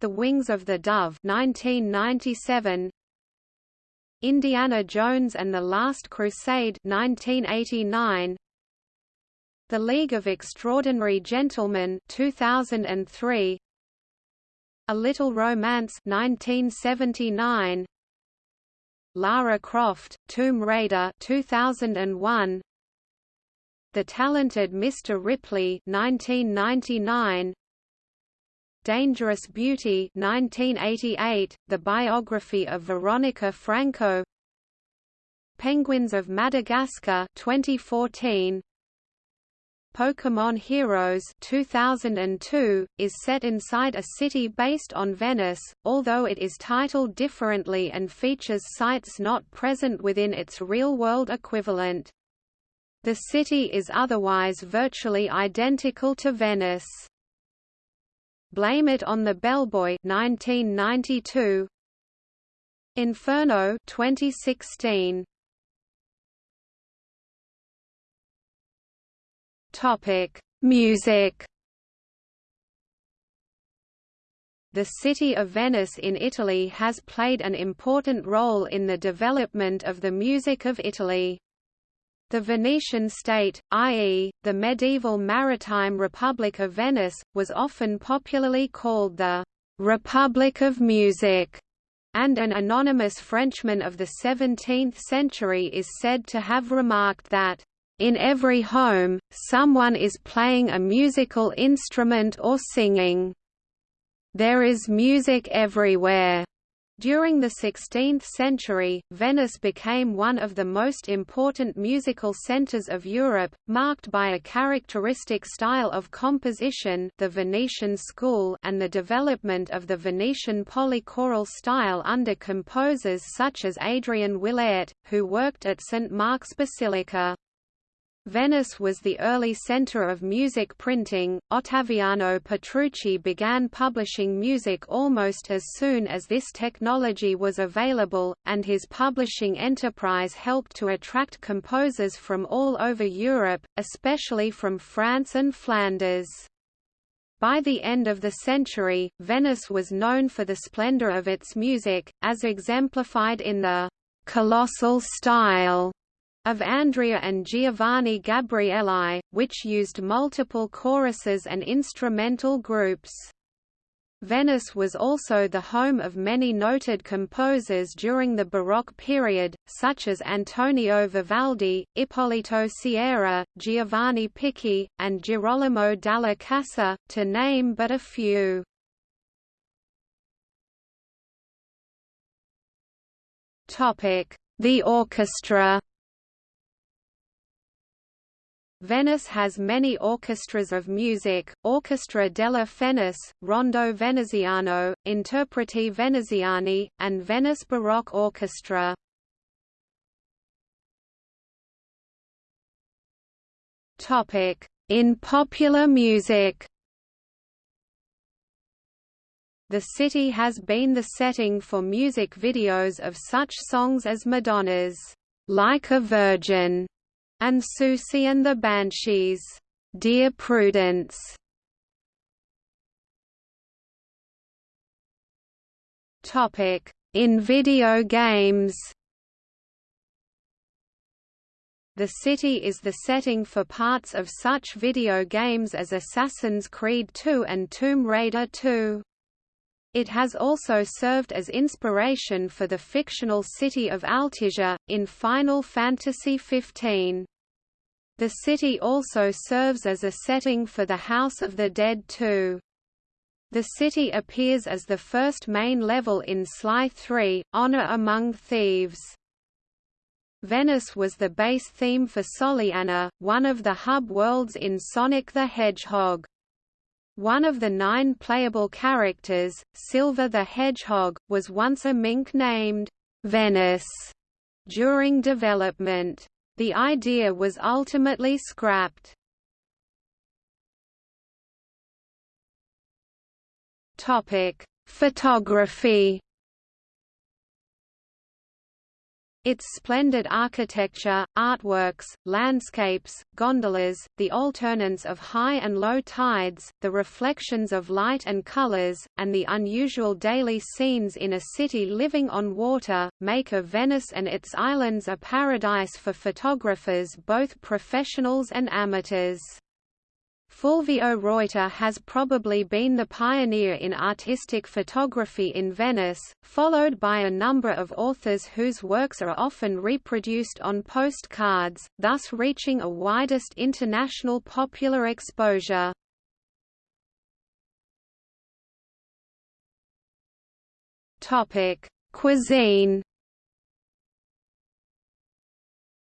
Speaker 1: The Wings of the Dove 1997 Indiana Jones and the Last Crusade 1989 The League of Extraordinary Gentlemen 2003 A Little Romance 1979 Lara Croft Tomb Raider 2001 The Talented Mr. Ripley 1999 Dangerous Beauty 1988, the biography of Veronica Franco Penguins of Madagascar 2014 Pokémon Heroes 2002, is set inside a city based on Venice, although it is titled differently and features sites not present within its real-world equivalent. The city is otherwise virtually identical to Venice. Blame It on the Bellboy 1992 Inferno 2016 Topic Music. The city of Venice in Italy has played an important role in the development of the music of Italy. The Venetian state, i.e., the medieval maritime Republic of Venice, was often popularly called the «Republic of Music», and an anonymous Frenchman of the 17th century is said to have remarked that, "...in every home, someone is playing a musical instrument or singing. There is music everywhere." During the 16th century, Venice became one of the most important musical centres of Europe, marked by a characteristic style of composition the Venetian school and the development of the Venetian polychoral style under composers such as Adrian Willaert, who worked at St. Mark's Basilica. Venice was the early center of music printing. Ottaviano Petrucci began publishing music almost as soon as this technology was available, and his publishing enterprise helped to attract composers from all over Europe, especially from France and Flanders. By the end of the century, Venice was known for the splendor of its music, as exemplified in the colossal style of Andrea and Giovanni Gabrieli, which used multiple choruses and instrumental groups. Venice was also the home of many noted composers during the Baroque period, such as Antonio Vivaldi, Ippolito Ciera, Giovanni Picchi, and Girolamo dalla Casa, to name but a few. The orchestra Venice has many orchestras of music, Orchestra della Fenice, Rondo Veneziano, Interpreti Veneziani, and Venice Baroque Orchestra. In popular music The city has been the setting for music videos of such songs as Madonna's "Like a Virgin" and Siouxsie and the Banshees, Dear Prudence. Topic: In video games. The city is the setting for parts of such video games as Assassin's Creed II and Tomb Raider 2. It has also served as inspiration for the fictional city of Altissia, in Final Fantasy XV. The city also serves as a setting for the House of the Dead too. The city appears as the first main level in Sly 3, Honor Among Thieves. Venice was the base theme for Soleanna, one of the hub worlds in Sonic the Hedgehog. One of the nine playable characters, Silver the Hedgehog, was once a mink named Venice during development. The idea was ultimately scrapped. Topic: Photography Its splendid architecture, artworks, landscapes, gondolas, the alternance of high and low tides, the reflections of light and colors, and the unusual daily scenes in a city living on water, make of Venice and its islands a paradise for photographers both professionals and amateurs. Fulvio Roiter has probably been the pioneer in artistic photography in Venice, followed by a number of authors whose works are often reproduced on postcards, thus reaching a widest international popular exposure. Cuisine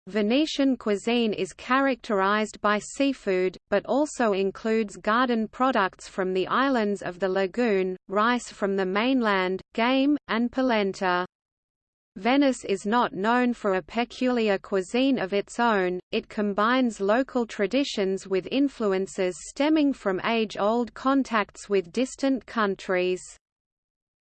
Speaker 1: Venetian cuisine is characterized by seafood, but also includes garden products from the islands of the lagoon, rice from the mainland, game, and polenta. Venice is not known for a peculiar cuisine of its own, it combines local traditions with influences stemming from age-old contacts with distant countries.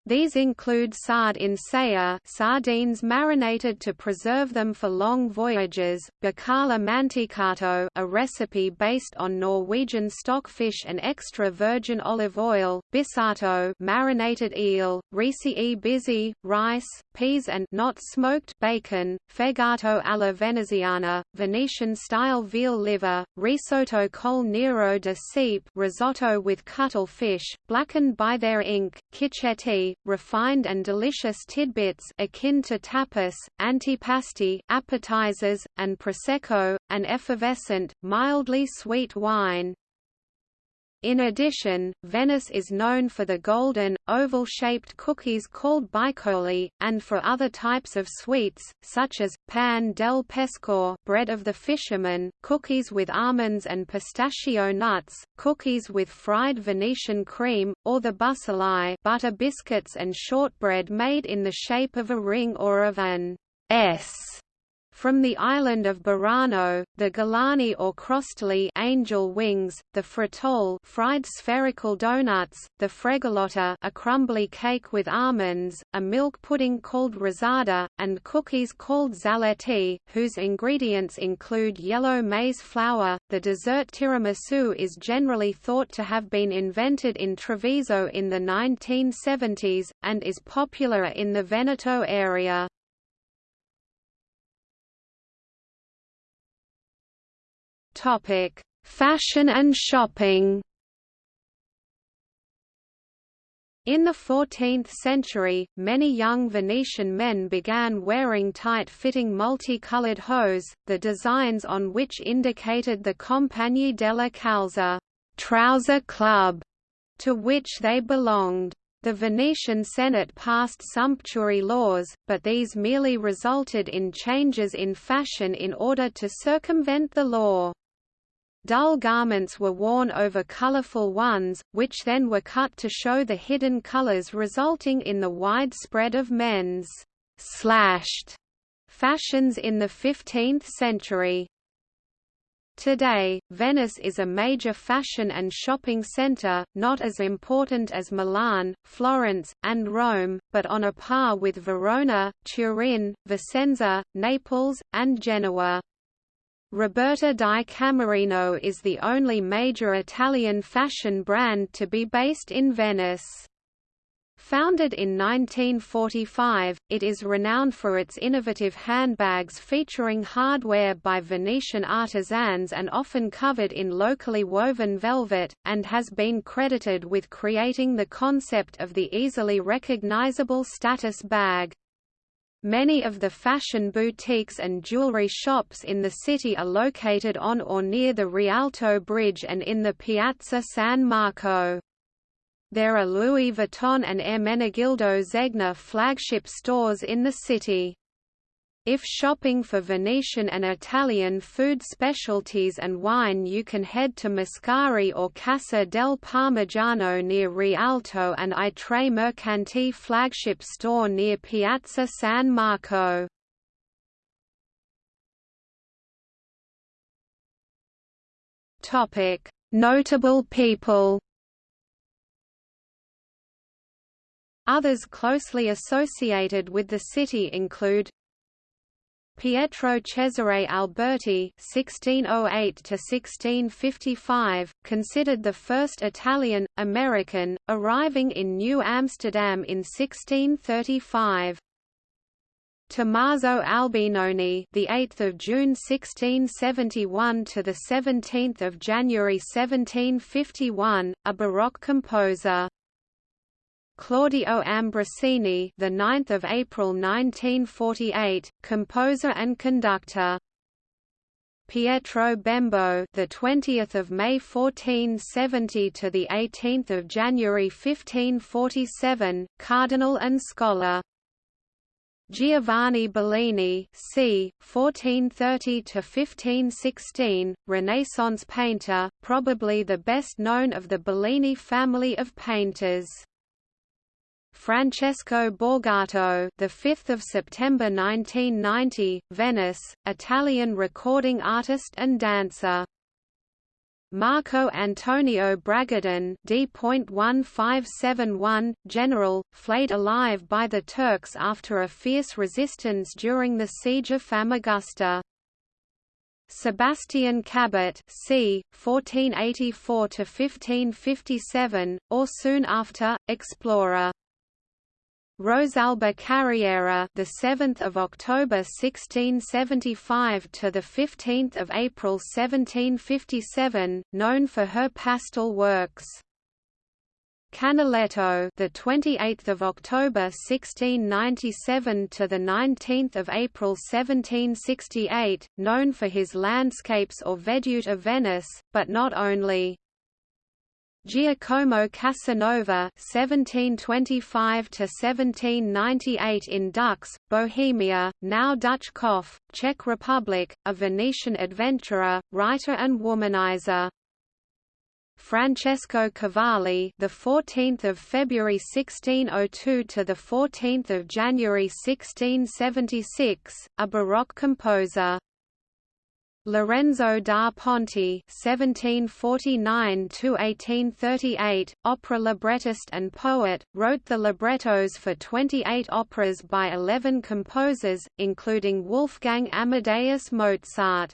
Speaker 1: These include sarde in saor sardines marinated to preserve them for long voyages, bacala mantecato a recipe based on Norwegian stockfish and extra virgin olive oil, bissato marinated eel, risi e bisi, rice, peas and not smoked bacon, fegato alla veneziana, Venetian-style veal liver, risotto col nero de sepe risotto with cuttlefish, blackened by their ink, refined and delicious tidbits akin to tapas, antipasti, appetizers, and prosecco, an effervescent, mildly sweet wine. In addition, Venice is known for the golden, oval-shaped cookies called baicoli, and for other types of sweets, such as, pan del pescatore bread of the fisherman, cookies with almonds and pistachio nuts, cookies with fried Venetian cream, or the bussolai butter biscuits and shortbread made in the shape of a ring or of an S from the island of Burano, the Galani or crostoli angel wings, the fritole fried spherical donuts, the fregolotta a crumbly cake with almonds, a milk pudding called rosada, and cookies called zaletti, whose ingredients include yellow maize flour. The dessert tiramisu is generally thought to have been invented in Treviso in the 1970s, and is popular in the Veneto area. Topic: Fashion and shopping. In the 14th century, many young Venetian men began wearing tight-fitting multicolored hose, the designs on which indicated the Compagnie della Calza trouser club, to which they belonged. The Venetian Senate passed sumptuary laws, but these merely resulted in changes in fashion in order to circumvent the law. Dull garments were worn over colorful ones, which then were cut to show the hidden colors resulting in the wide spread of men's slashed fashions in the 15th century. Today, Venice is a major fashion and shopping center, not as important as Milan, Florence, and Rome, but on a par with Verona, Turin, Vicenza, Naples, and Genoa. Roberta di Camerino is the only major Italian fashion brand to be based in Venice. Founded in 1945, it is renowned for its innovative handbags featuring hardware by Venetian artisans and often covered in locally woven velvet, and has been credited with creating the concept of the easily recognizable status bag. Many of the fashion boutiques and jewelry shops in the city are located on or near the Rialto Bridge and in the Piazza San Marco. There are Louis Vuitton and Ermenegildo Zegna flagship stores in the city. If shopping for Venetian and Italian food specialties and wine you can head to Mascari or Casa del Parmigiano near Rialto and I Tre Mercanti flagship store near Piazza San Marco. Notable people Others closely associated with the city include Pietro Cesare Alberti (1608–1655), considered the first Italian American, arriving in New Amsterdam in 1635. Tommaso Albinoni, the 8th of June 1671 to the 17th of January 1751, a Baroque composer. Claudio Ambrosini, the 9th of April 1948, composer and conductor. Pietro Bembo, the 20th of May 1470 to the 18th of January 1547, cardinal and scholar. Giovanni Bellini, c. 1430 to 1516, Renaissance painter, probably the best known of the Bellini family of painters. Francesco Borgato, the 5th of September 1990, Venice, Italian recording artist and dancer. Marco Antonio Bragadin D.1571, general, flayed alive by the Turks after a fierce resistance during the siege of Famagusta. Sebastian Cabot c. 1484–1557, or soon after, explorer. Rosalba Carriera, the 7th of October 1675 to the 15th of April 1757, known for her pastel works. Canaletto, the 28th of October 1697 to the 19th of April 1768, known for his landscapes or vedute of Venice, but not only. Giacomo Casanova (1725–1798) in Dux, Bohemia, now Duchcov, Czech Republic, a Venetian adventurer, writer, and womanizer. Francesco Cavalli, the 14th of February 1602 to the 14th of January 1676, a Baroque composer. Lorenzo da Ponte (1749–1838), opera librettist and poet, wrote the librettos for 28 operas by 11 composers, including Wolfgang Amadeus Mozart.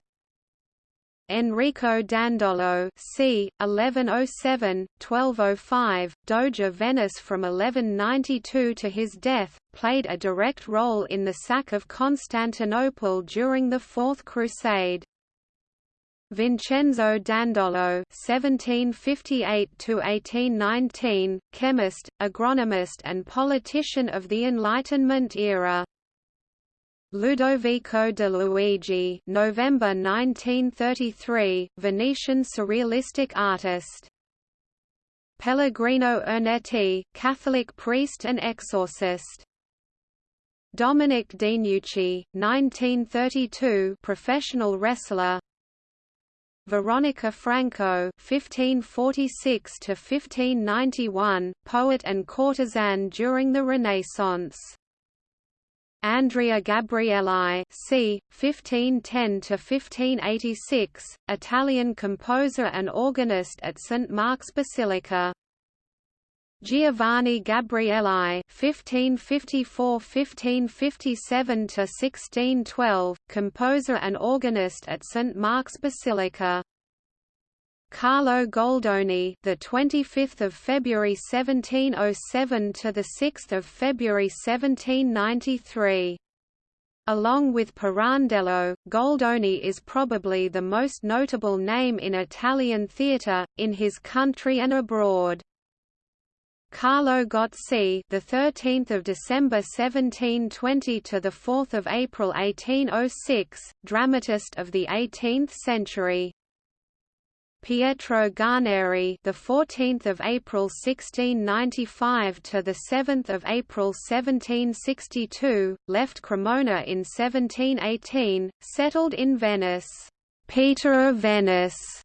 Speaker 1: Enrico Dandolo c. 1107–1205, Doge of Venice from 1192 to his death, played a direct role in the sack of Constantinople during the Fourth Crusade. Vincenzo Dandolo (1758–1819), chemist, agronomist, and politician of the Enlightenment era. Ludovico de Luigi, November 1933, Venetian surrealistic artist. Pellegrino Ernetti, Catholic priest and exorcist. Dominic DeNucci, 1932, professional wrestler. Veronica Franco (1546–1591), poet and courtesan during the Renaissance. Andrea Gabrieli c. 1510–1586, Italian composer and organist at St. Mark's Basilica. Giovanni Gabrieli (1554–1557–1612), composer and organist at St Mark's Basilica. Carlo Goldoni, the 25th of February 1707 to the 6th of February 1793. Along with Pirandello, Goldoni is probably the most notable name in Italian theatre in his country and abroad. Carlo Gozzi, the 13th of December 1720 to the 4th of April 1806, dramatist of the 18th century. Pietro Guarneri, the 14th of April 1695 to the 7th of April 1762, left Cremona in 1718, settled in Venice. Peter of Venice,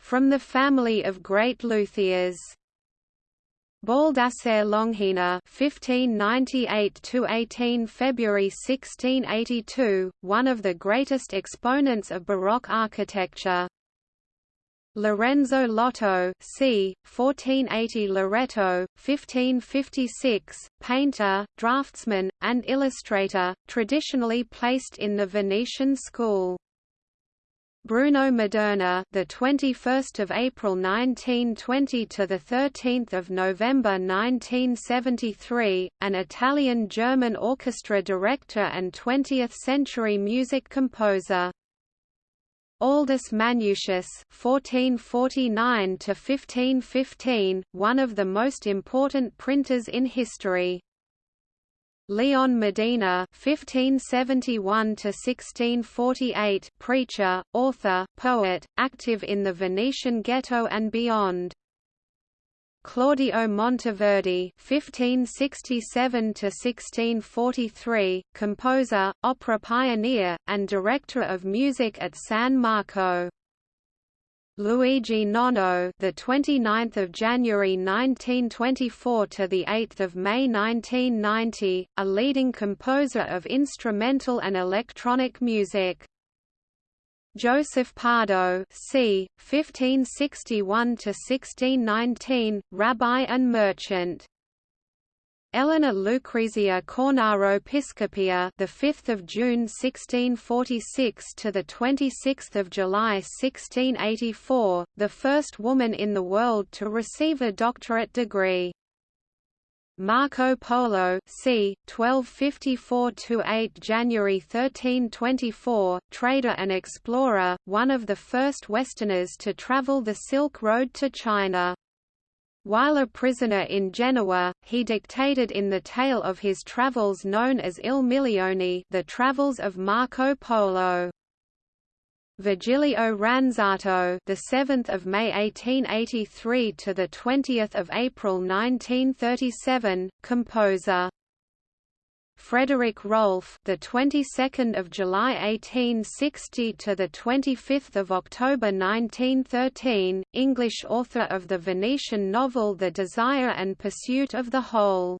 Speaker 1: from the family of great luthiers. Baldassare Longhena (1598–18 February 1682), one of the greatest exponents of Baroque architecture. Lorenzo Lotto, c. 1480 Loreto, 1556, painter, draftsman, and illustrator, traditionally placed in the Venetian school. Bruno Maderna, the 21st of April 1920 to the 13th of November 1973, an Italian-German orchestra director and 20th-century music composer. Aldus Manutius (1449 to 1515), one of the most important printers in history. Leon Modena (1571–1648), preacher, author, poet, active in the Venetian ghetto and beyond. Claudio Monteverdi (1567–1643), composer, opera pioneer, and director of music at San Marco. Luigi Nono, the 29th of January 1924 to the 8th of May 1990, a leading composer of instrumental and electronic music. Joseph Pardo, c. 1561 to 1619, rabbi and merchant. Elena Lucrezia Cornaro Piscopia, the 5th of June 1646 to the 26th of July 1684, the first woman in the world to receive a doctorate degree. Marco Polo, c. 1254–8 January 1324, trader and explorer, one of the first Westerners to travel the Silk Road to China. While a prisoner in Genoa, he dictated in the tale of his travels known as Il Milione the Travels of Marco Polo. Virgilio Ranzato, the 7th of May 1883 to the 20th of April 1937, composer. Frederick Rolfe, the 22nd of July 1860 to the 25th of October 1913, English author of the Venetian novel The Desire and Pursuit of the Whole.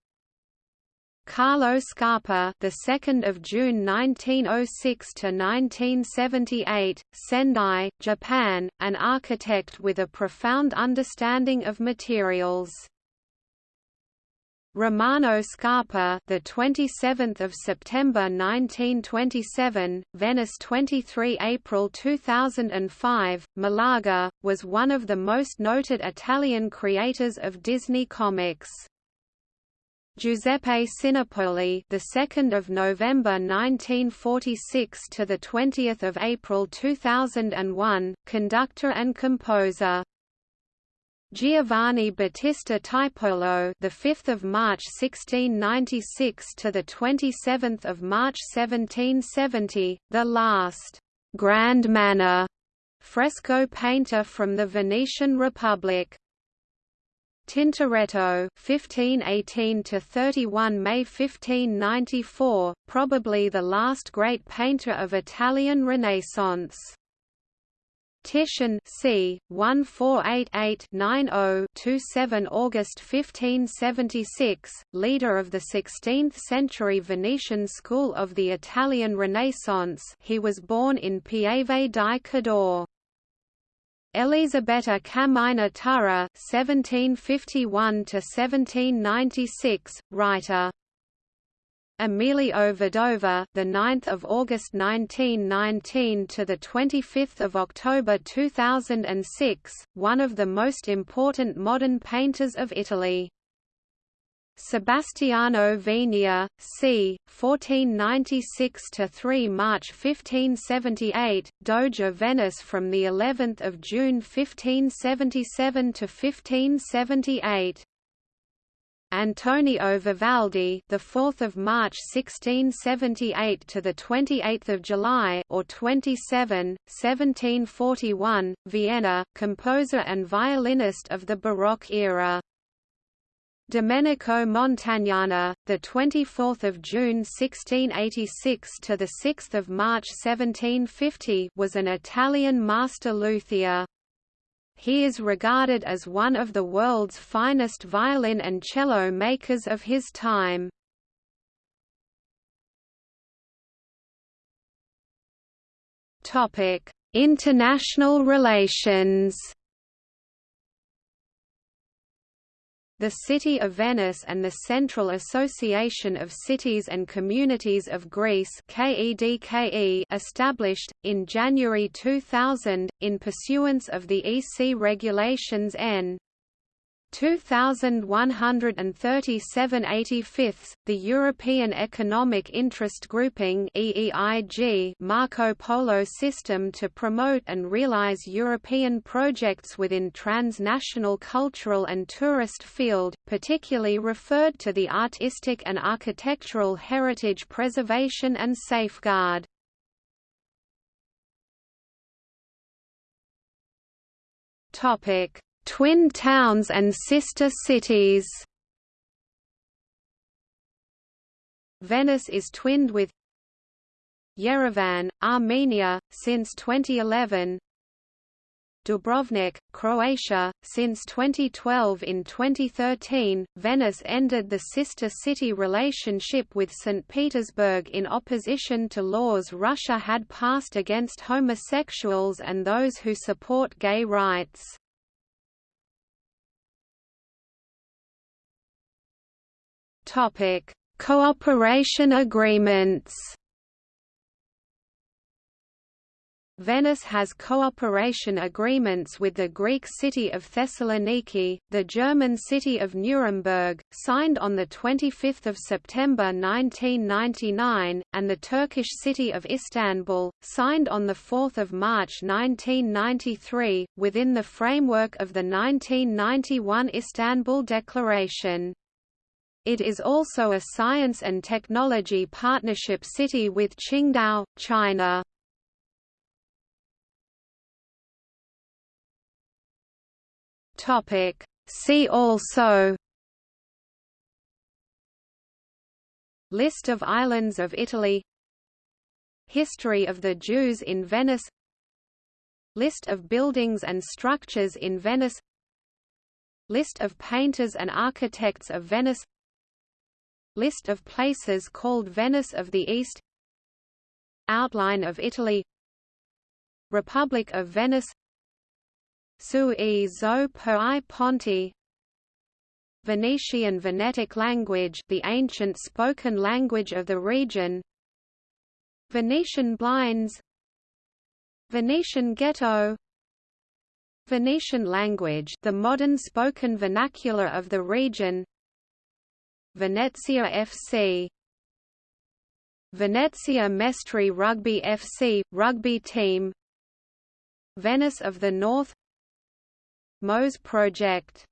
Speaker 1: Carlo Scarpa, the 2nd of June 1906 to 1978, Sendai, Japan, an architect with a profound understanding of materials. Romano Scarpa, the 27th of September 1927, Venice 23 April 2005, Malaga, was one of the most noted Italian creators of Disney comics. Giuseppe Sinopoli, the 2nd of November 1946 to the 20th of April 2001, conductor and composer. Giovanni Battista Tiepolo, the 5th of March 1696 to the 27th of March 1770, the last grand manner fresco painter from the Venetian Republic. Tintoretto 1518 to 31 May 1594 probably the last great painter of Italian Renaissance Titian c. 1488-90-27 August 1576, leader of the 16th-century Venetian school of the Italian Renaissance he was born in Pieve di Cadore. Elisabetta Caminer Turra (1751–1796), writer. Emilio Vedova, the 9th of August 1919 to the 25th of October 2006, one of the most important modern painters of Italy. Sebastiano Venier, c. 1496 to 3 March 1578, Doge of Venice from the 11th of June 1577 to 1578. Antonio Vivaldi, the 4th of March 1678 to the 28th of July or 27, 1741, Vienna, composer and violinist of the Baroque era. Domenico Montagnana, the 24th of June 1686 to the 6th of March 1750, was an Italian master luthier. He is regarded as one of the world's finest violin and cello makers of his time. Topic: International relations. The City of Venice and the Central Association of Cities and Communities of Greece established, in January 2000, in pursuance of the EC Regulations N. 2137 85 the European Economic Interest Grouping EEIG Marco Polo system to promote and realize European projects within transnational cultural and tourist field, particularly referred to the artistic and architectural heritage preservation and safeguard. Topic Twin towns and sister cities Venice is twinned with Yerevan, Armenia, since 2011 Dubrovnik, Croatia, since 2012 In 2013, Venice ended the sister city relationship with St. Petersburg in opposition to laws Russia had passed against homosexuals and those who support gay rights. Topic: Cooperation agreements. Venice has cooperation agreements with the Greek city of Thessaloniki, the German city of Nuremberg, signed on 25 September 1999, and the Turkish city of Istanbul, signed on 4 March 1993, within the framework of the 1991 Istanbul Declaration. It is also a science and technology partnership city with Qingdao, China. Topic. See also List of islands of Italy History of the Jews in Venice List of buildings and structures in Venice List of painters and architects of Venice List of places called Venice of the East Outline of Italy Republic of Venice Su e zo per i ponti Venetian Venetic language the ancient spoken language of the region Venetian blinds Venetian ghetto Venetian language the modern spoken vernacular of the region Venezia FC Venezia Mestre Rugby FC, rugby team. Venice of the North. Mose Project